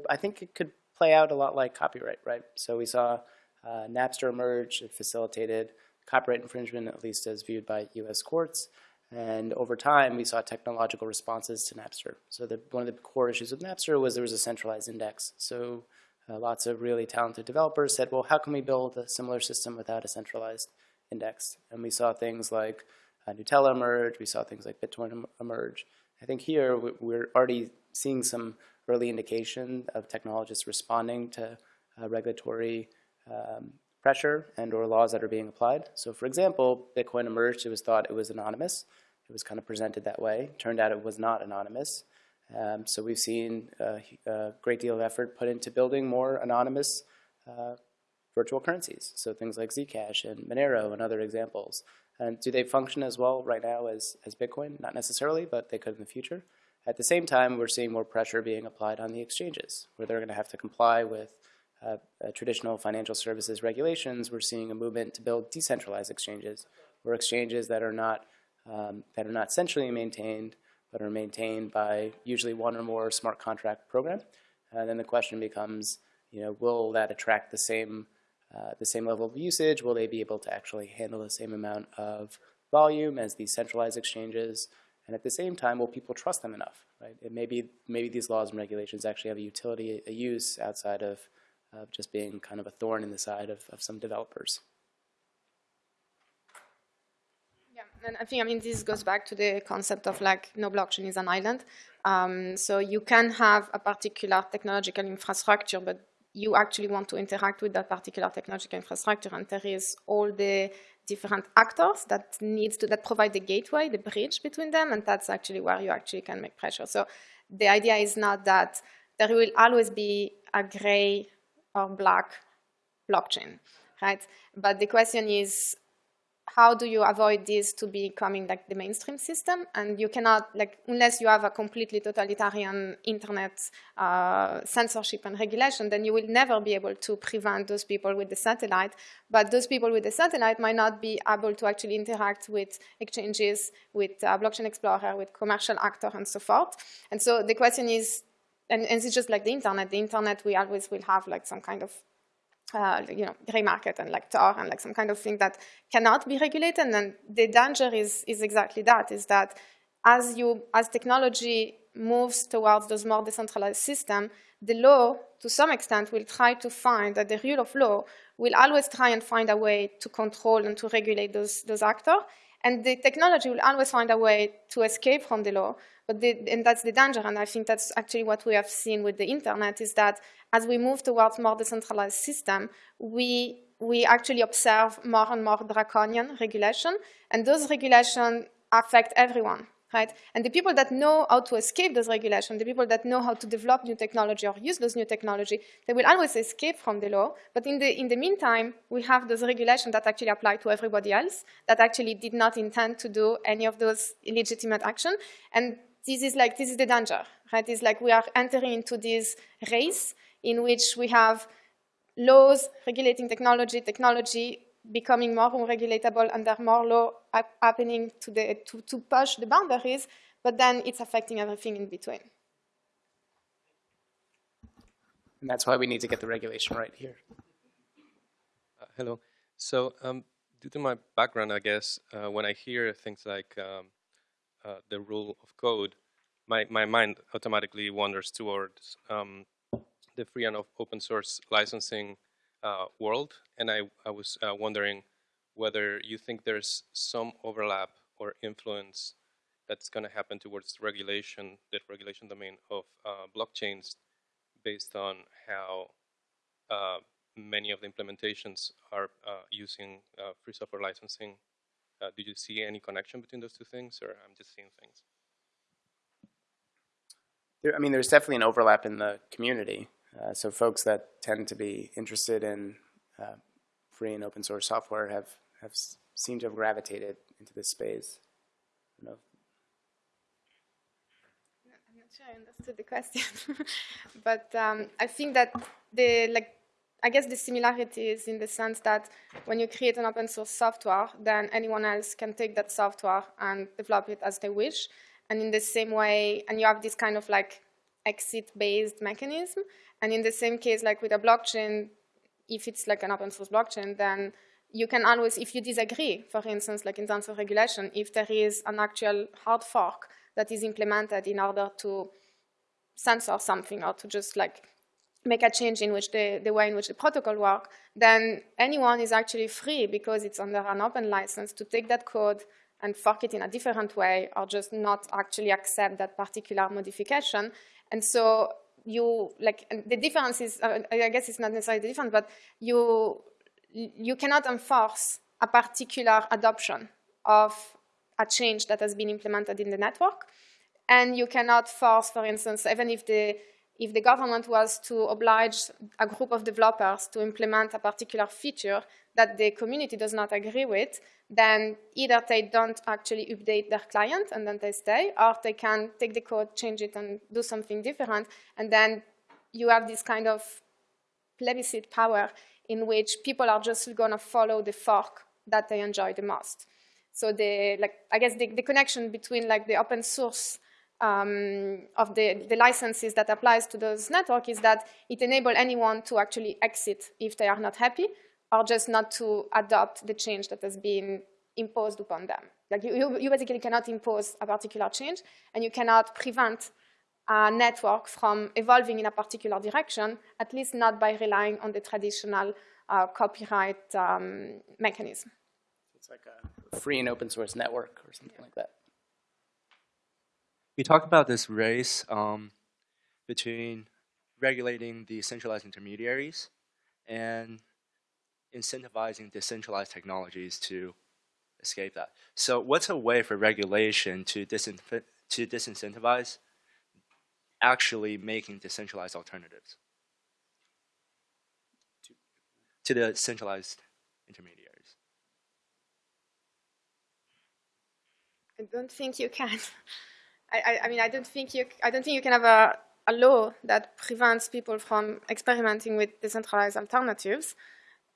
I think it could play out a lot like copyright, right? So we saw uh, Napster emerge, it facilitated copyright infringement, at least as viewed by US courts. And over time, we saw technological responses to Napster. So the, one of the core issues with Napster was there was a centralized index. So uh, lots of really talented developers said, well, how can we build a similar system without a centralized index? And we saw things like uh, Gnutella emerge. We saw things like BitTorrent emerge. I think here we're already seeing some early indication of technologists responding to uh, regulatory um, pressure and or laws that are being applied. So for example, Bitcoin emerged, it was thought it was anonymous. It was kind of presented that way. Turned out it was not anonymous. Um, so we've seen a, a, great deal of effort put into building more anonymous uh, virtual currencies. So things like Zcash and Monero and other examples. And do they function as well right now as, as Bitcoin? Not necessarily, but they could in the future. At the same time, we're seeing more pressure being applied on the exchanges, where they're going to have to comply with uh, uh, traditional financial services regulations, we're seeing a movement to build decentralized exchanges, or exchanges that are not um, that are not centrally maintained, but are maintained by usually one or more smart contract program. And then the question becomes, you know, will that attract the same uh, the same level of usage? Will they be able to actually handle the same amount of volume as these centralized exchanges? And at the same time, will people trust them enough? Right? It maybe maybe these laws and regulations actually have a utility, a use outside of of just being kind of a thorn in the side of, of some developers. Yeah, and I think, I mean, this goes back to the concept of like no blockchain is an island. Um, so you can have a particular technological infrastructure, but you actually want to interact with that particular technological infrastructure, and there is all the different actors that needs to that provide the gateway, the bridge between them, and that's actually where you actually can make pressure. So the idea is not that there will always be a gray or black blockchain, right? But the question is, how do you avoid this to becoming like the mainstream system? And you cannot, like, unless you have a completely totalitarian internet uh, censorship and regulation, then you will never be able to prevent those people with the satellite. But those people with the satellite might not be able to actually interact with exchanges, with uh, Blockchain Explorer, with commercial actor, and so forth. And so the question is, and, and it's just like the internet. The internet, we always will have like some kind of uh, you know, gray market and like Tor and like some kind of thing that cannot be regulated. And the danger is, is exactly that, is that as you, as technology moves towards those more decentralized systems, the law, to some extent, will try to find that the rule of law will always try and find a way to control and to regulate those, those actors. And the technology will always find a way to escape from the law. But the, and that's the danger, and I think that's actually what we have seen with the internet, is that as we move towards more decentralized system, we, we actually observe more and more draconian regulation, and those regulations affect everyone, right? And the people that know how to escape those regulations, the people that know how to develop new technology or use those new technology, they will always escape from the law. But in the, in the meantime, we have those regulations that actually apply to everybody else, that actually did not intend to do any of those illegitimate action. And this is like, this is the danger, right? It's like we are entering into this race in which we have laws regulating technology, technology becoming more unregulatable and there are more law happening to, the, to, to push the boundaries, but then it's affecting everything in between. And that's why we need to get the regulation right here. Uh, hello. So um, due to my background, I guess, uh, when I hear things like um, uh, the rule of code, my, my mind automatically wanders towards um, the free and open source licensing uh, world, and I, I was uh, wondering whether you think there's some overlap or influence that's going to happen towards regulation, the regulation domain of uh, blockchains based on how uh, many of the implementations are uh, using uh, free software licensing. do you see any connection between those two things, or I'm just seeing things? There, I mean, there's definitely an overlap in the community. Uh, so folks that tend to be interested in uh, free and open source software have, have seem to have gravitated into this space. I I'm not sure I understood the question, but um, I think that the like I guess the similarity is in the sense that when you create an open source software, then anyone else can take that software and develop it as they wish. And in the same way, and you have this kind of like exit-based mechanism. And in the same case, like with a blockchain, if it's like an open source blockchain, then you can always, if you disagree, for instance, like in terms of regulation, if there is an actual hard fork that is implemented in order to censor something or to just like make a change in which the, the way in which the protocol work, then anyone is actually free because it's under an open license to take that code and fork it in a different way or just not actually accept that particular modification. And so you like the difference is uh, I guess it's not necessarily different, but you you cannot enforce a particular adoption of a change that has been implemented in the network, and you cannot force, for instance, even if the if the government was to oblige a group of developers to implement a particular feature that the community does not agree with, then either they don't actually update their client and then they stay, or they can take the code, change it, and do something different. And then you have this kind of plebiscite power in which people are just going to follow the fork that they enjoy the most. So the, like, I guess the, the connection between like the open source um, of the, the licenses that applies to those networks is that it enables anyone to actually exit if they are not happy, or just not to adopt the change that has been imposed upon them. Like you, you, you basically cannot impose a particular change, and you cannot prevent a network from evolving in a particular direction, at least not by relying on the traditional uh, copyright um, mechanism. It's like a free and open source network or something yeah. like that. We talked about this race um, between regulating the centralized intermediaries and incentivizing decentralized technologies to escape that. So what's a way for regulation to, to disincentivize actually making decentralized alternatives to the centralized intermediaries? I don't think you can. I, I, mean, I don't think you. I don't think you can have a, a law that prevents people from experimenting with decentralized alternatives.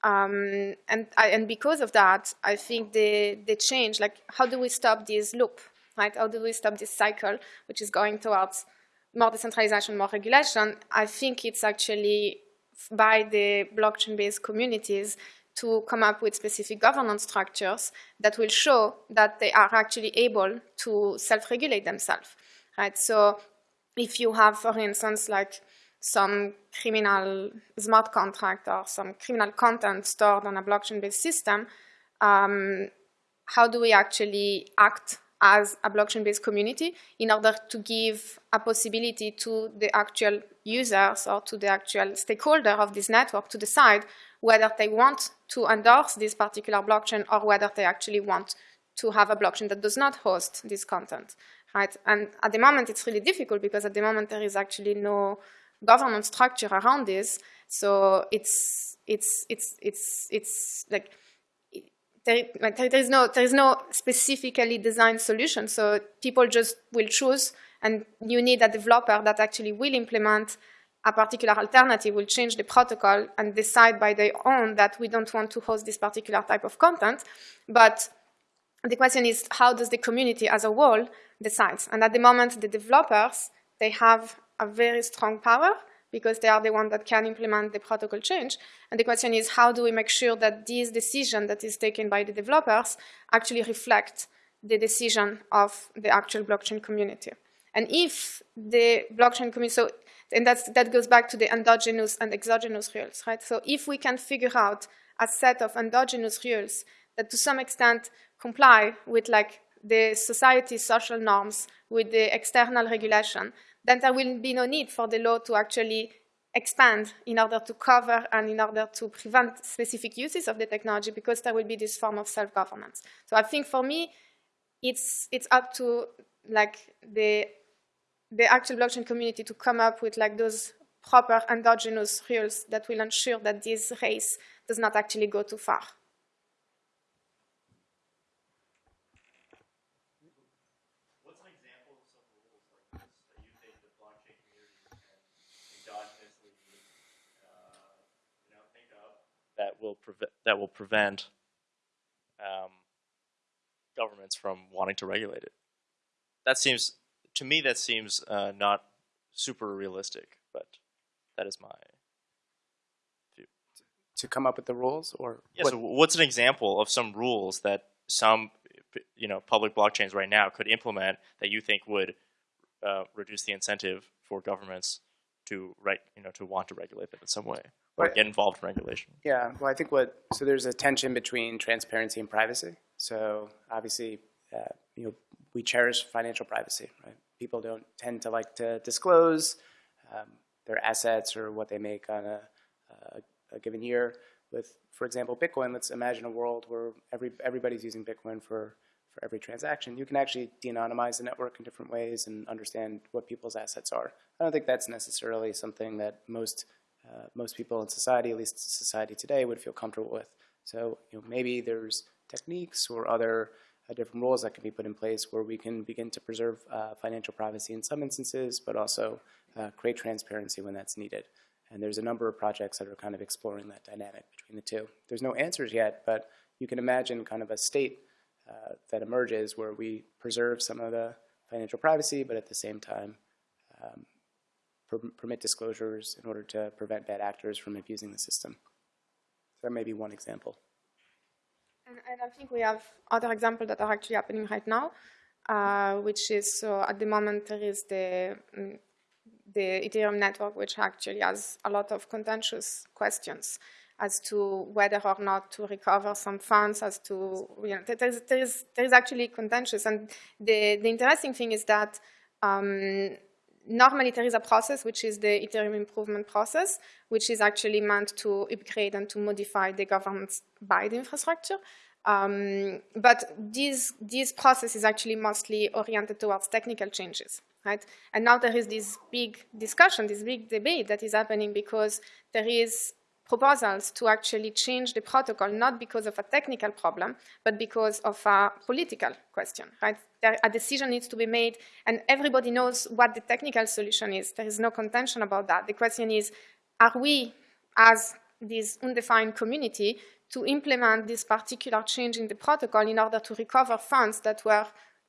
Um, and I, and because of that, I think they they change. Like, how do we stop this loop? Right? How do we stop this cycle, which is going towards more decentralization, more regulation? I think it's actually by the blockchain-based communities to come up with specific governance structures that will show that they are actually able to self-regulate themselves, right? So if you have, for instance, like some criminal smart contract or some criminal content stored on a blockchain-based system, um, how do we actually act as a blockchain-based community in order to give a possibility to the actual users or to the actual stakeholder of this network to decide whether they want to endorse this particular blockchain or whether they actually want to have a blockchain that does not host this content, right? And at the moment, it's really difficult because at the moment there is actually no governance structure around this. So it's it's it's it's it's like there, like there is no there is no specifically designed solution. So people just will choose, and you need a developer that actually will implement a particular alternative, will change the protocol and decide by their own that we don't want to host this particular type of content. But the question is, how does the community as a whole decide? And at the moment, the developers they have a very strong power because they are the ones that can implement the protocol change. And the question is, how do we make sure that this decision that is taken by the developers actually reflect the decision of the actual blockchain community? And if the blockchain community, so, and that's, that goes back to the endogenous and exogenous rules, right? So if we can figure out a set of endogenous rules that to some extent comply with like the society's social norms, with the external regulation, then there will be no need for the law to actually expand in order to cover and in order to prevent specific uses of the technology because there will be this form of self-governance. So I think for me, it's, it's up to like the, the actual blockchain community to come up with like those proper endogenous rules that will ensure that this race does not actually go too far. What's an example of some rules like this that you think the blockchain community endogenously uh think of that will prevent that will prevent um, governments from wanting to regulate it. That seems to me that seems uh, not super realistic, but that is my view. To come up with the rules, or yeah. What? So what's an example of some rules that some you know public blockchains right now could implement that you think would uh, reduce the incentive for governments to right you know to want to regulate them in some way? or get involved in regulation? Yeah, well, I think what so there's a tension between transparency and privacy. So obviously, uh, you know, we cherish financial privacy. Right? People don't tend to like to disclose um, their assets or what they make on a, a, a, given year. With, for example, Bitcoin. Let's imagine a world where every everybody's using Bitcoin for for every transaction. You can actually de-anonymize the network in different ways and understand what people's assets are. I don't think that's necessarily something that most uh, most people in society, at least society today, would feel comfortable with. So you know, maybe there's techniques or other different rules that can be put in place where we can begin to preserve uh, financial privacy in some instances, but also uh, create transparency when that's needed. And there's a number of projects that are kind of exploring that dynamic between the two. There's no answers yet, but you can imagine kind of a state uh, that emerges where we preserve some of the financial privacy, but at the same time um, per permit disclosures in order to prevent bad actors from abusing the system. So that may be one example. And, and I think we have other examples that are actually happening right now, uh, which is so at the moment there is the um, the Ethereum network, which actually has a lot of contentious questions as to whether or not to recover some funds, as to, you know, there's, there's actually contentious. And the, the interesting thing is that um, normally there is a process, which is the Ethereum improvement process, which is actually meant to upgrade and to modify the governance by the infrastructure. Um, but this, this process is actually mostly oriented towards technical changes, right? And now there is this big discussion, this big debate that is happening because there is proposals to actually change the protocol, not because of a technical problem, but because of a political question, right? There, a decision needs to be made, and everybody knows what the technical solution is. There is no contention about that. The question is, are we, as this undefined community, to implement this particular change in the protocol in order to recover funds that were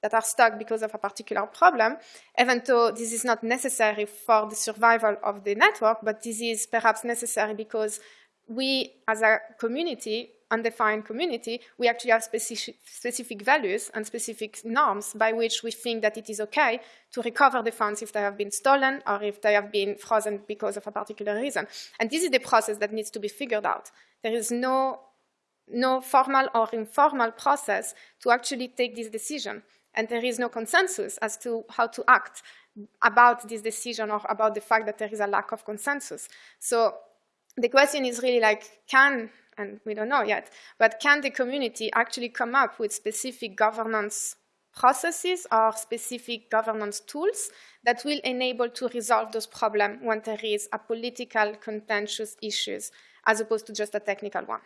that are stuck because of a particular problem, even though this is not necessary for the survival of the network, but this is perhaps necessary because we, as a community, undefined community, we actually have specific, specific values and specific norms by which we think that it is okay to recover the funds if they have been stolen or if they have been frozen because of a particular reason. And this is the process that needs to be figured out. There is no, no formal or informal process to actually take this decision and there is no consensus as to how to act about this decision or about the fact that there is a lack of consensus. So the question is really like, can, and we don't know yet, but can the community actually come up with specific governance processes or specific governance tools that will enable to resolve those problems when there is a political contentious issues as opposed to just a technical one.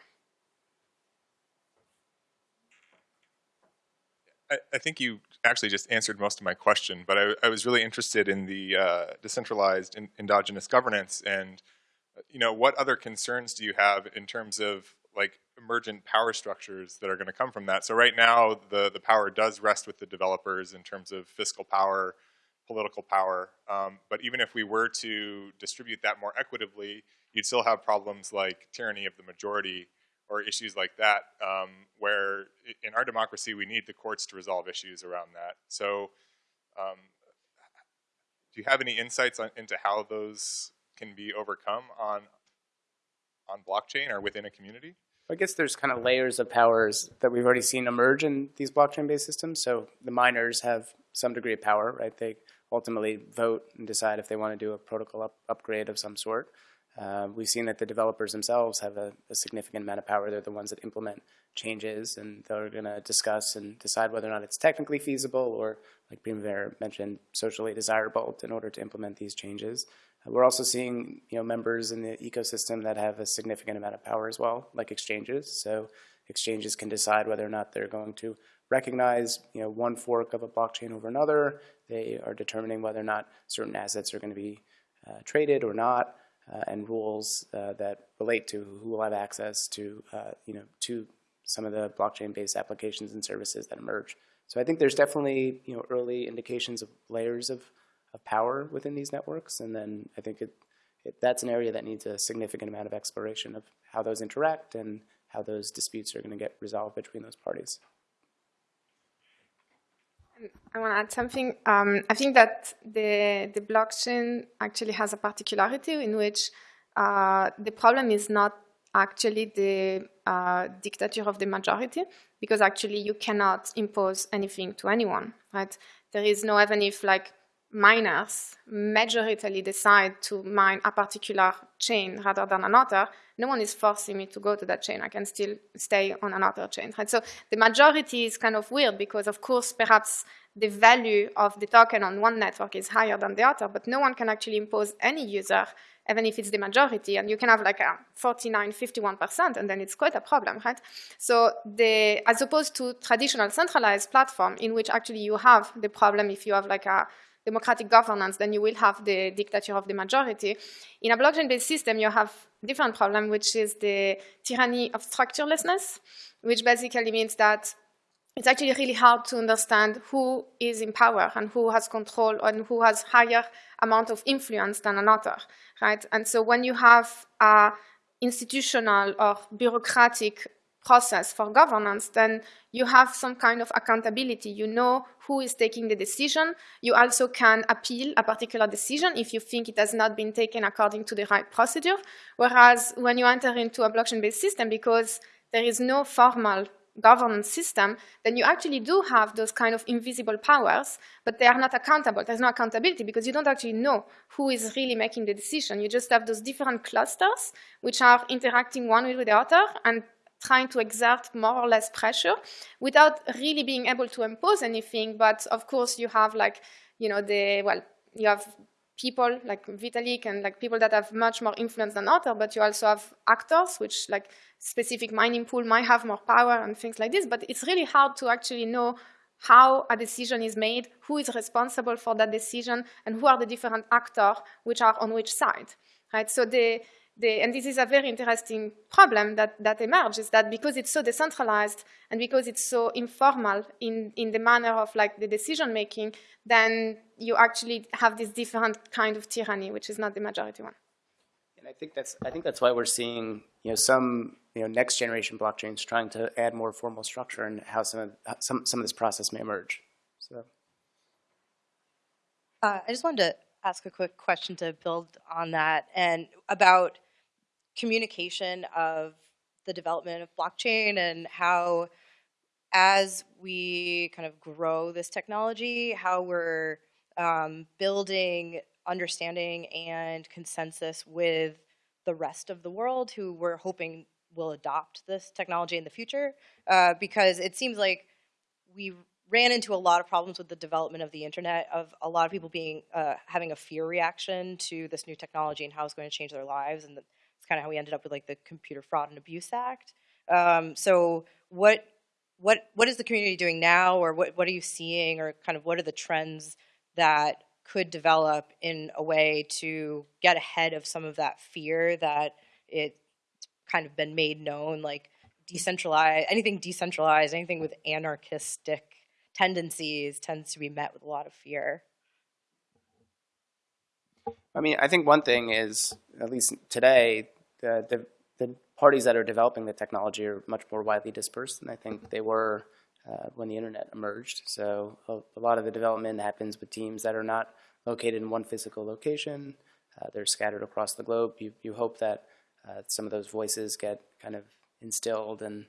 I, I, think you actually just answered most of my question, but I, I was really interested in the uh, decentralized in, endogenous governance and you know what other concerns do you have in terms of like emergent power structures that are going to come from that? So right now the the power does rest with the developers in terms of fiscal power, political power, um, but even if we were to distribute that more equitably, you'd still have problems like tyranny of the majority or issues like that, um, where in our democracy we need the courts to resolve issues around that. So, um, do you have any insights on, into how those can be overcome on on blockchain or within a community? I guess there's kind of layers of powers that we've already seen emerge in these blockchain-based systems. So the miners have some degree of power, right? They ultimately vote and decide if they want to do a protocol up upgrade of some sort. Uh, we've seen that the developers themselves have a, a, significant amount of power. They're the ones that implement changes, and they're going to discuss and decide whether or not it's technically feasible or, like Primavera mentioned, socially desirable in order to implement these changes. Uh, we're also seeing you know, members in the ecosystem that have a significant amount of power as well, like exchanges. So exchanges can decide whether or not they're going to recognize you know, one fork of a blockchain over another. They are determining whether or not certain assets are going to be uh, traded or not and rules uh, that relate to who will have access to, uh, you know, to some of the blockchain-based applications and services that emerge. So I think there's definitely, you know, early indications of layers of, of power within these networks, and then I think it, it, that's an area that needs a significant amount of exploration of how those interact and how those disputes are going to get resolved between those parties. I want to add something. Um, I think that the, the blockchain actually has a particularity in which uh, the problem is not actually the uh, dictature of the majority, because actually you cannot impose anything to anyone, right? There is no, even if like miners majoritarily decide to mine a particular chain rather than another, no one is forcing me to go to that chain. I can still stay on another chain. Right? So the majority is kind of weird because, of course, perhaps the value of the token on one network is higher than the other, but no one can actually impose any user, even if it's the majority. And you can have like a 49, 51%, and then it's quite a problem, right? So the, as opposed to traditional centralized platform in which actually you have the problem if you have like a democratic governance, then you will have the dictature of the majority. In a blockchain-based system, you have different problem, which is the tyranny of structurelessness, which basically means that it's actually really hard to understand who is in power and who has control and who has higher amount of influence than another, right? And so when you have a institutional or bureaucratic process for governance, then you have some kind of accountability. You know who is taking the decision. You also can appeal a particular decision if you think it has not been taken according to the right procedure. Whereas when you enter into a blockchain-based system, because there is no formal governance system, then you actually do have those kind of invisible powers, but they are not accountable. There's no accountability because you don't actually know who is really making the decision. You just have those different clusters which are interacting one with the other and trying to exert more or less pressure without really being able to impose anything. But of course, you have like, you know, the, well, you have people like Vitalik and like people that have much more influence than others, but you also have actors, which like specific mining pool might have more power and things like this. But it's really hard to actually know how a decision is made, who is responsible for that decision, and who are the different actors which are on which side, right? So the, the, and this is a very interesting problem that, that emerges, that because it's so decentralized and because it's so informal in, in the manner of like the decision making, then you actually have this different kind of tyranny, which is not the majority one. And I think that's I think that's why we're seeing you know some you know next generation blockchains trying to add more formal structure and how some of some some of this process may emerge. So. Uh, I just wanted to ask a quick question to build on that and about communication of the development of blockchain and how as we kind of grow this technology, how we're um, building understanding and consensus with the rest of the world who we're hoping will adopt this technology in the future. Uh, because it seems like we ran into a lot of problems with the development of the internet, of a lot of people being uh, having a fear reaction to this new technology and how it's going to change their lives. And it's kind of how we ended up with like the Computer Fraud and Abuse Act. Um, so what what what is the community doing now, or what what are you seeing, or kind of what are the trends that could develop in a way to get ahead of some of that fear that it's kind of been made known, like decentralized anything decentralized, anything with anarchistic tendencies tends to be met with a lot of fear. I mean, I think one thing is, at least today, the, the, the parties that are developing the technology are much more widely dispersed than I think they were uh, when the internet emerged. So a, a, lot of the development happens with teams that are not located in one physical location. Uh, they're scattered across the globe. You, you hope that uh, some of those voices get kind of instilled and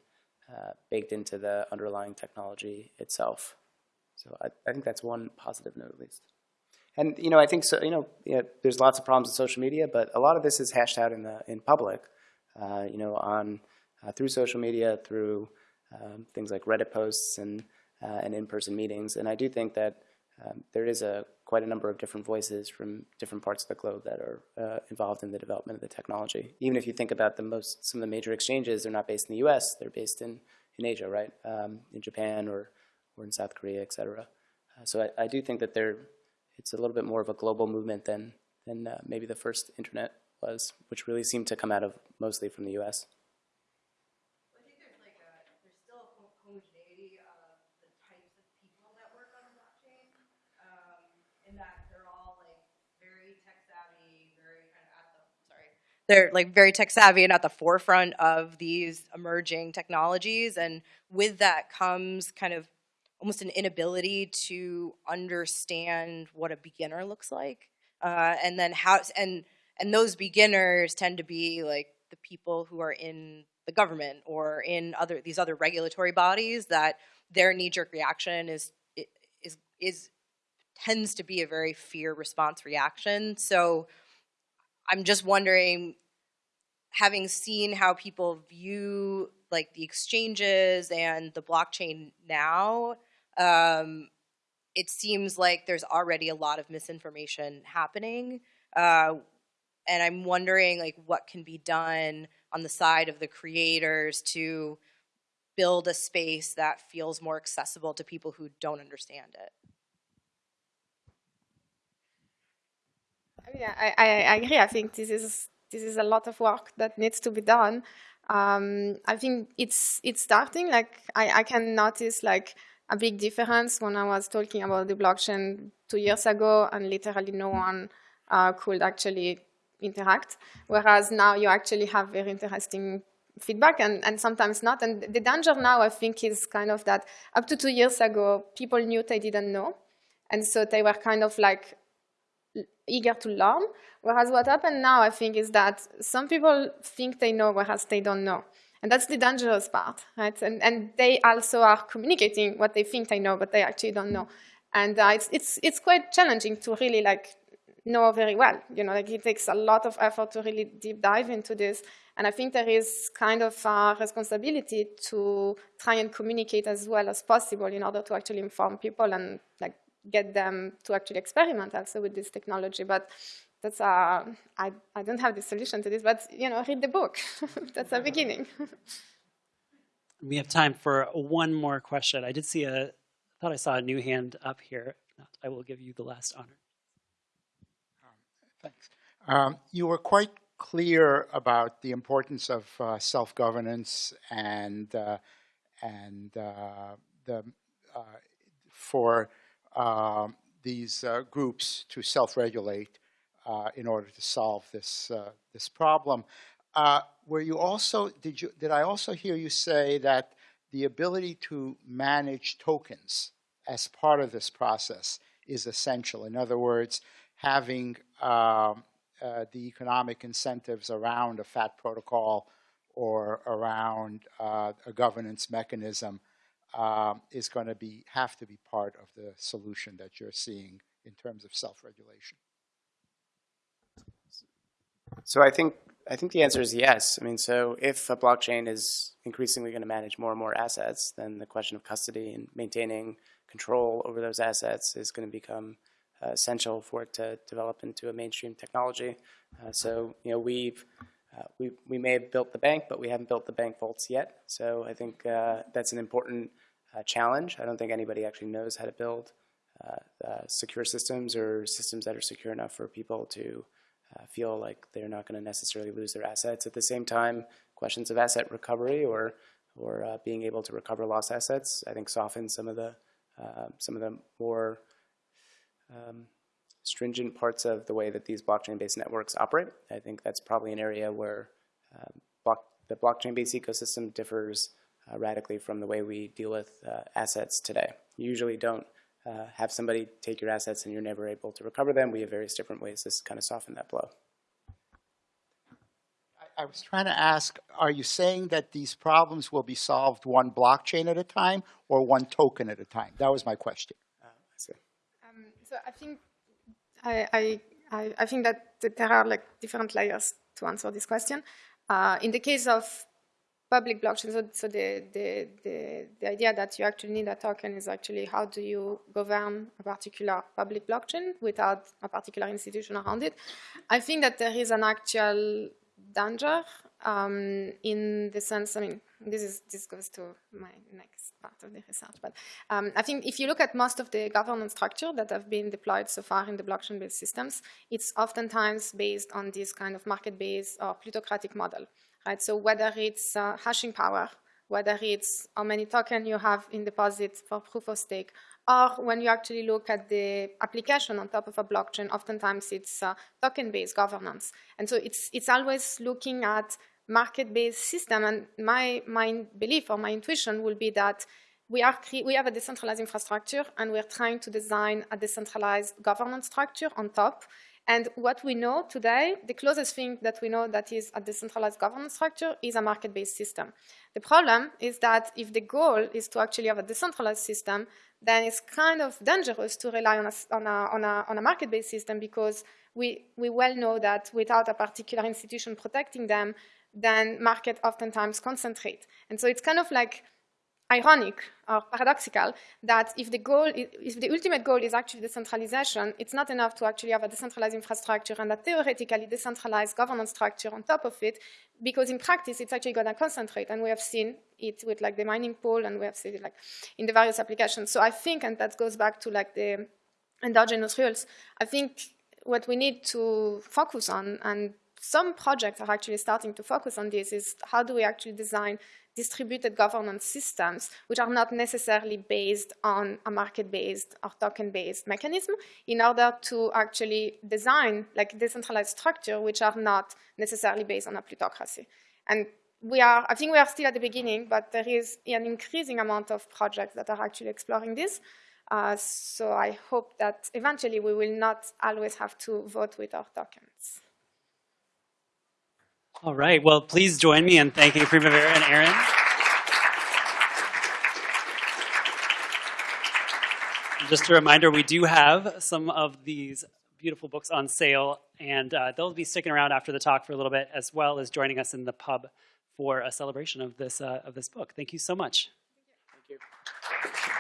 uh, baked into the underlying technology itself. So I, I think that's one positive note at least. And you know, I think so. You know, know, there's lots of problems with social media, but a lot of this is hashed out in the in public uh, you know, on uh, through social media, through um, things like Reddit posts and uh, and in-person meetings. And I do think that um, there is a quite a number of different voices from different parts of the globe that are uh, involved in the development of the technology. Even if you think about the most some of the major exchanges, they're not based in the U.S. They're based in in Asia, right? Um, in Japan or or in South Korea, et cetera. Uh, so I, I, do think that there it's a little bit more of a global movement than than uh, maybe the first internet was, which really seemed to come out of mostly from the U.S. I think there's like a, there's still a homogeneity of the types of people that work on the blockchain, in that they're all like very tech savvy, very kind of at the sorry, they're like very tech savvy and at the forefront of these emerging technologies, and with that comes kind of almost an inability to understand what a beginner looks like, uh, and then how and and those beginners tend to be like the people who are in the government or in other these other regulatory bodies that their knee-jerk reaction is is is tends to be a very fear response reaction. So I'm just wondering, having seen how people view like the exchanges and the blockchain now, um, it seems like there's already a lot of misinformation happening. Uh, and I'm wondering like what can be done on the side of the creators to build a space that feels more accessible to people who don't understand it. Yeah, I, I, I agree. I think this is this is a lot of work that needs to be done. Um, I think it's it's starting. Like I, I can notice like a big difference when I was talking about the blockchain two years ago, and literally no one uh, could actually interact, whereas now you actually have very interesting feedback and, and sometimes not. And the danger now, I think, is kind of that up to two years ago, people knew they didn't know. And so they were kind of like eager to learn. Whereas what happened now, I think, is that some people think they know, whereas they don't know. And that's the dangerous part, right? And, and they also are communicating what they think they know, but they actually don't know. And uh, it's, it's, it's quite challenging to really like know very well. You know, like it takes a lot of effort to really deep dive into this. And I think there is kind of a responsibility to try and communicate as well as possible in order to actually inform people and like get them to actually experiment also with this technology. But that's uh, I, I don't have the solution to this, but you know, read the book. that's a beginning. we have time for one more question. I did see a, I thought I saw a new hand up here. Not, I will give you the last honor. Um, thanks. Um, you were quite clear about the importance of uh, self-governance and uh, and uh, the uh, for um, these uh, groups to self-regulate in order to solve this uh, this problem. Uh, were you also did you did I also hear you say that the ability to manage tokens as part of this process is essential? In other words, having um, uh, the economic incentives around a FAT protocol or around uh, a governance mechanism um, is going to be have to be part of the solution that you're seeing in terms of self-regulation. So I think I think the answer is yes. I mean, so if a blockchain is increasingly going to manage more and more assets, then the question of custody and maintaining control over those assets is going to become uh, essential for it to develop into a mainstream technology. Uh, so you know we've uh, we we may have built the bank, but we haven't built the bank vaults yet. So I think uh, that's an important uh, challenge. I don't think anybody actually knows how to build uh, secure systems or systems that are secure enough for people to uh, feel like they're not going to necessarily lose their assets. At the same time, questions of asset recovery or or uh, being able to recover lost assets, I think soften some of the uh, some of the more um, stringent parts of the way that these blockchain-based networks operate. I think that's probably an area where um, block, the blockchain-based ecosystem differs uh, radically from the way we deal with uh, assets today. You usually don't uh, have somebody take your assets and you're never able to recover them. We have various different ways to kind of soften that blow. I, I was trying to ask, are you saying that these problems will be solved one blockchain at a time or one token at a time? That was my question. Uh, I see. Um, so I think I, I, I think that there are like different layers to answer this question. Uh, in the case of public blockchain. So, so the, the, the, the, idea that you actually need a token is actually how do you govern a particular public blockchain without a particular institution around it. I think that there is an actual danger um, in the sense, I mean, this, is, this goes to my next part of the research, but um, I think if you look at most of the governance structure that have been deployed so far in the blockchain-based systems, it's oftentimes based on this kind of market-based or plutocratic model right? So whether it's uh, hashing power, whether it's how many tokens you have in deposit for proof of stake, or when you actually look at the application on top of a blockchain, oftentimes it's uh, token-based governance. And so it's, it's always looking at market-based system. And my, my belief or my intuition will be that we, are we have a decentralized infrastructure and we're trying to design a decentralized governance structure on top. And what we know today, the closest thing that we know that is a decentralized governance structure is a market-based system. The problem is that if the goal is to actually have a decentralized system, then it's kind of dangerous to rely on a, on a, on a, a market-based system because we, we well know that without a particular institution protecting them, then market oftentimes concentrate. And so it's kind of like ironic or paradoxical that if the goal, if the ultimate goal is actually decentralization, it's not enough to actually have a decentralized infrastructure and a theoretically decentralized governance structure on top of it, because in practice it's actually going to concentrate, and we have seen it with like the mining pool, and we have seen it like in the various applications. So I think, and that goes back to like the endogenous rules, I think what we need to focus on, and some projects are actually starting to focus on this, is how do we actually design distributed governance systems, which are not necessarily based on a market-based or token-based mechanism, in order to actually design like decentralized structure, which are not necessarily based on a plutocracy. And we are, I think we are still at the beginning, but there is an increasing amount of projects that are actually exploring this. Uh, so I hope that eventually we will not always have to vote with our tokens. All right. Well, please join me in thanking Primavera and Aaron. Just a reminder, we do have some of these beautiful books on sale, and uh, they'll be sticking around after the talk for a little bit, as well as joining us in the pub for a celebration of this uh, of this book. Thank you so much. Thank you.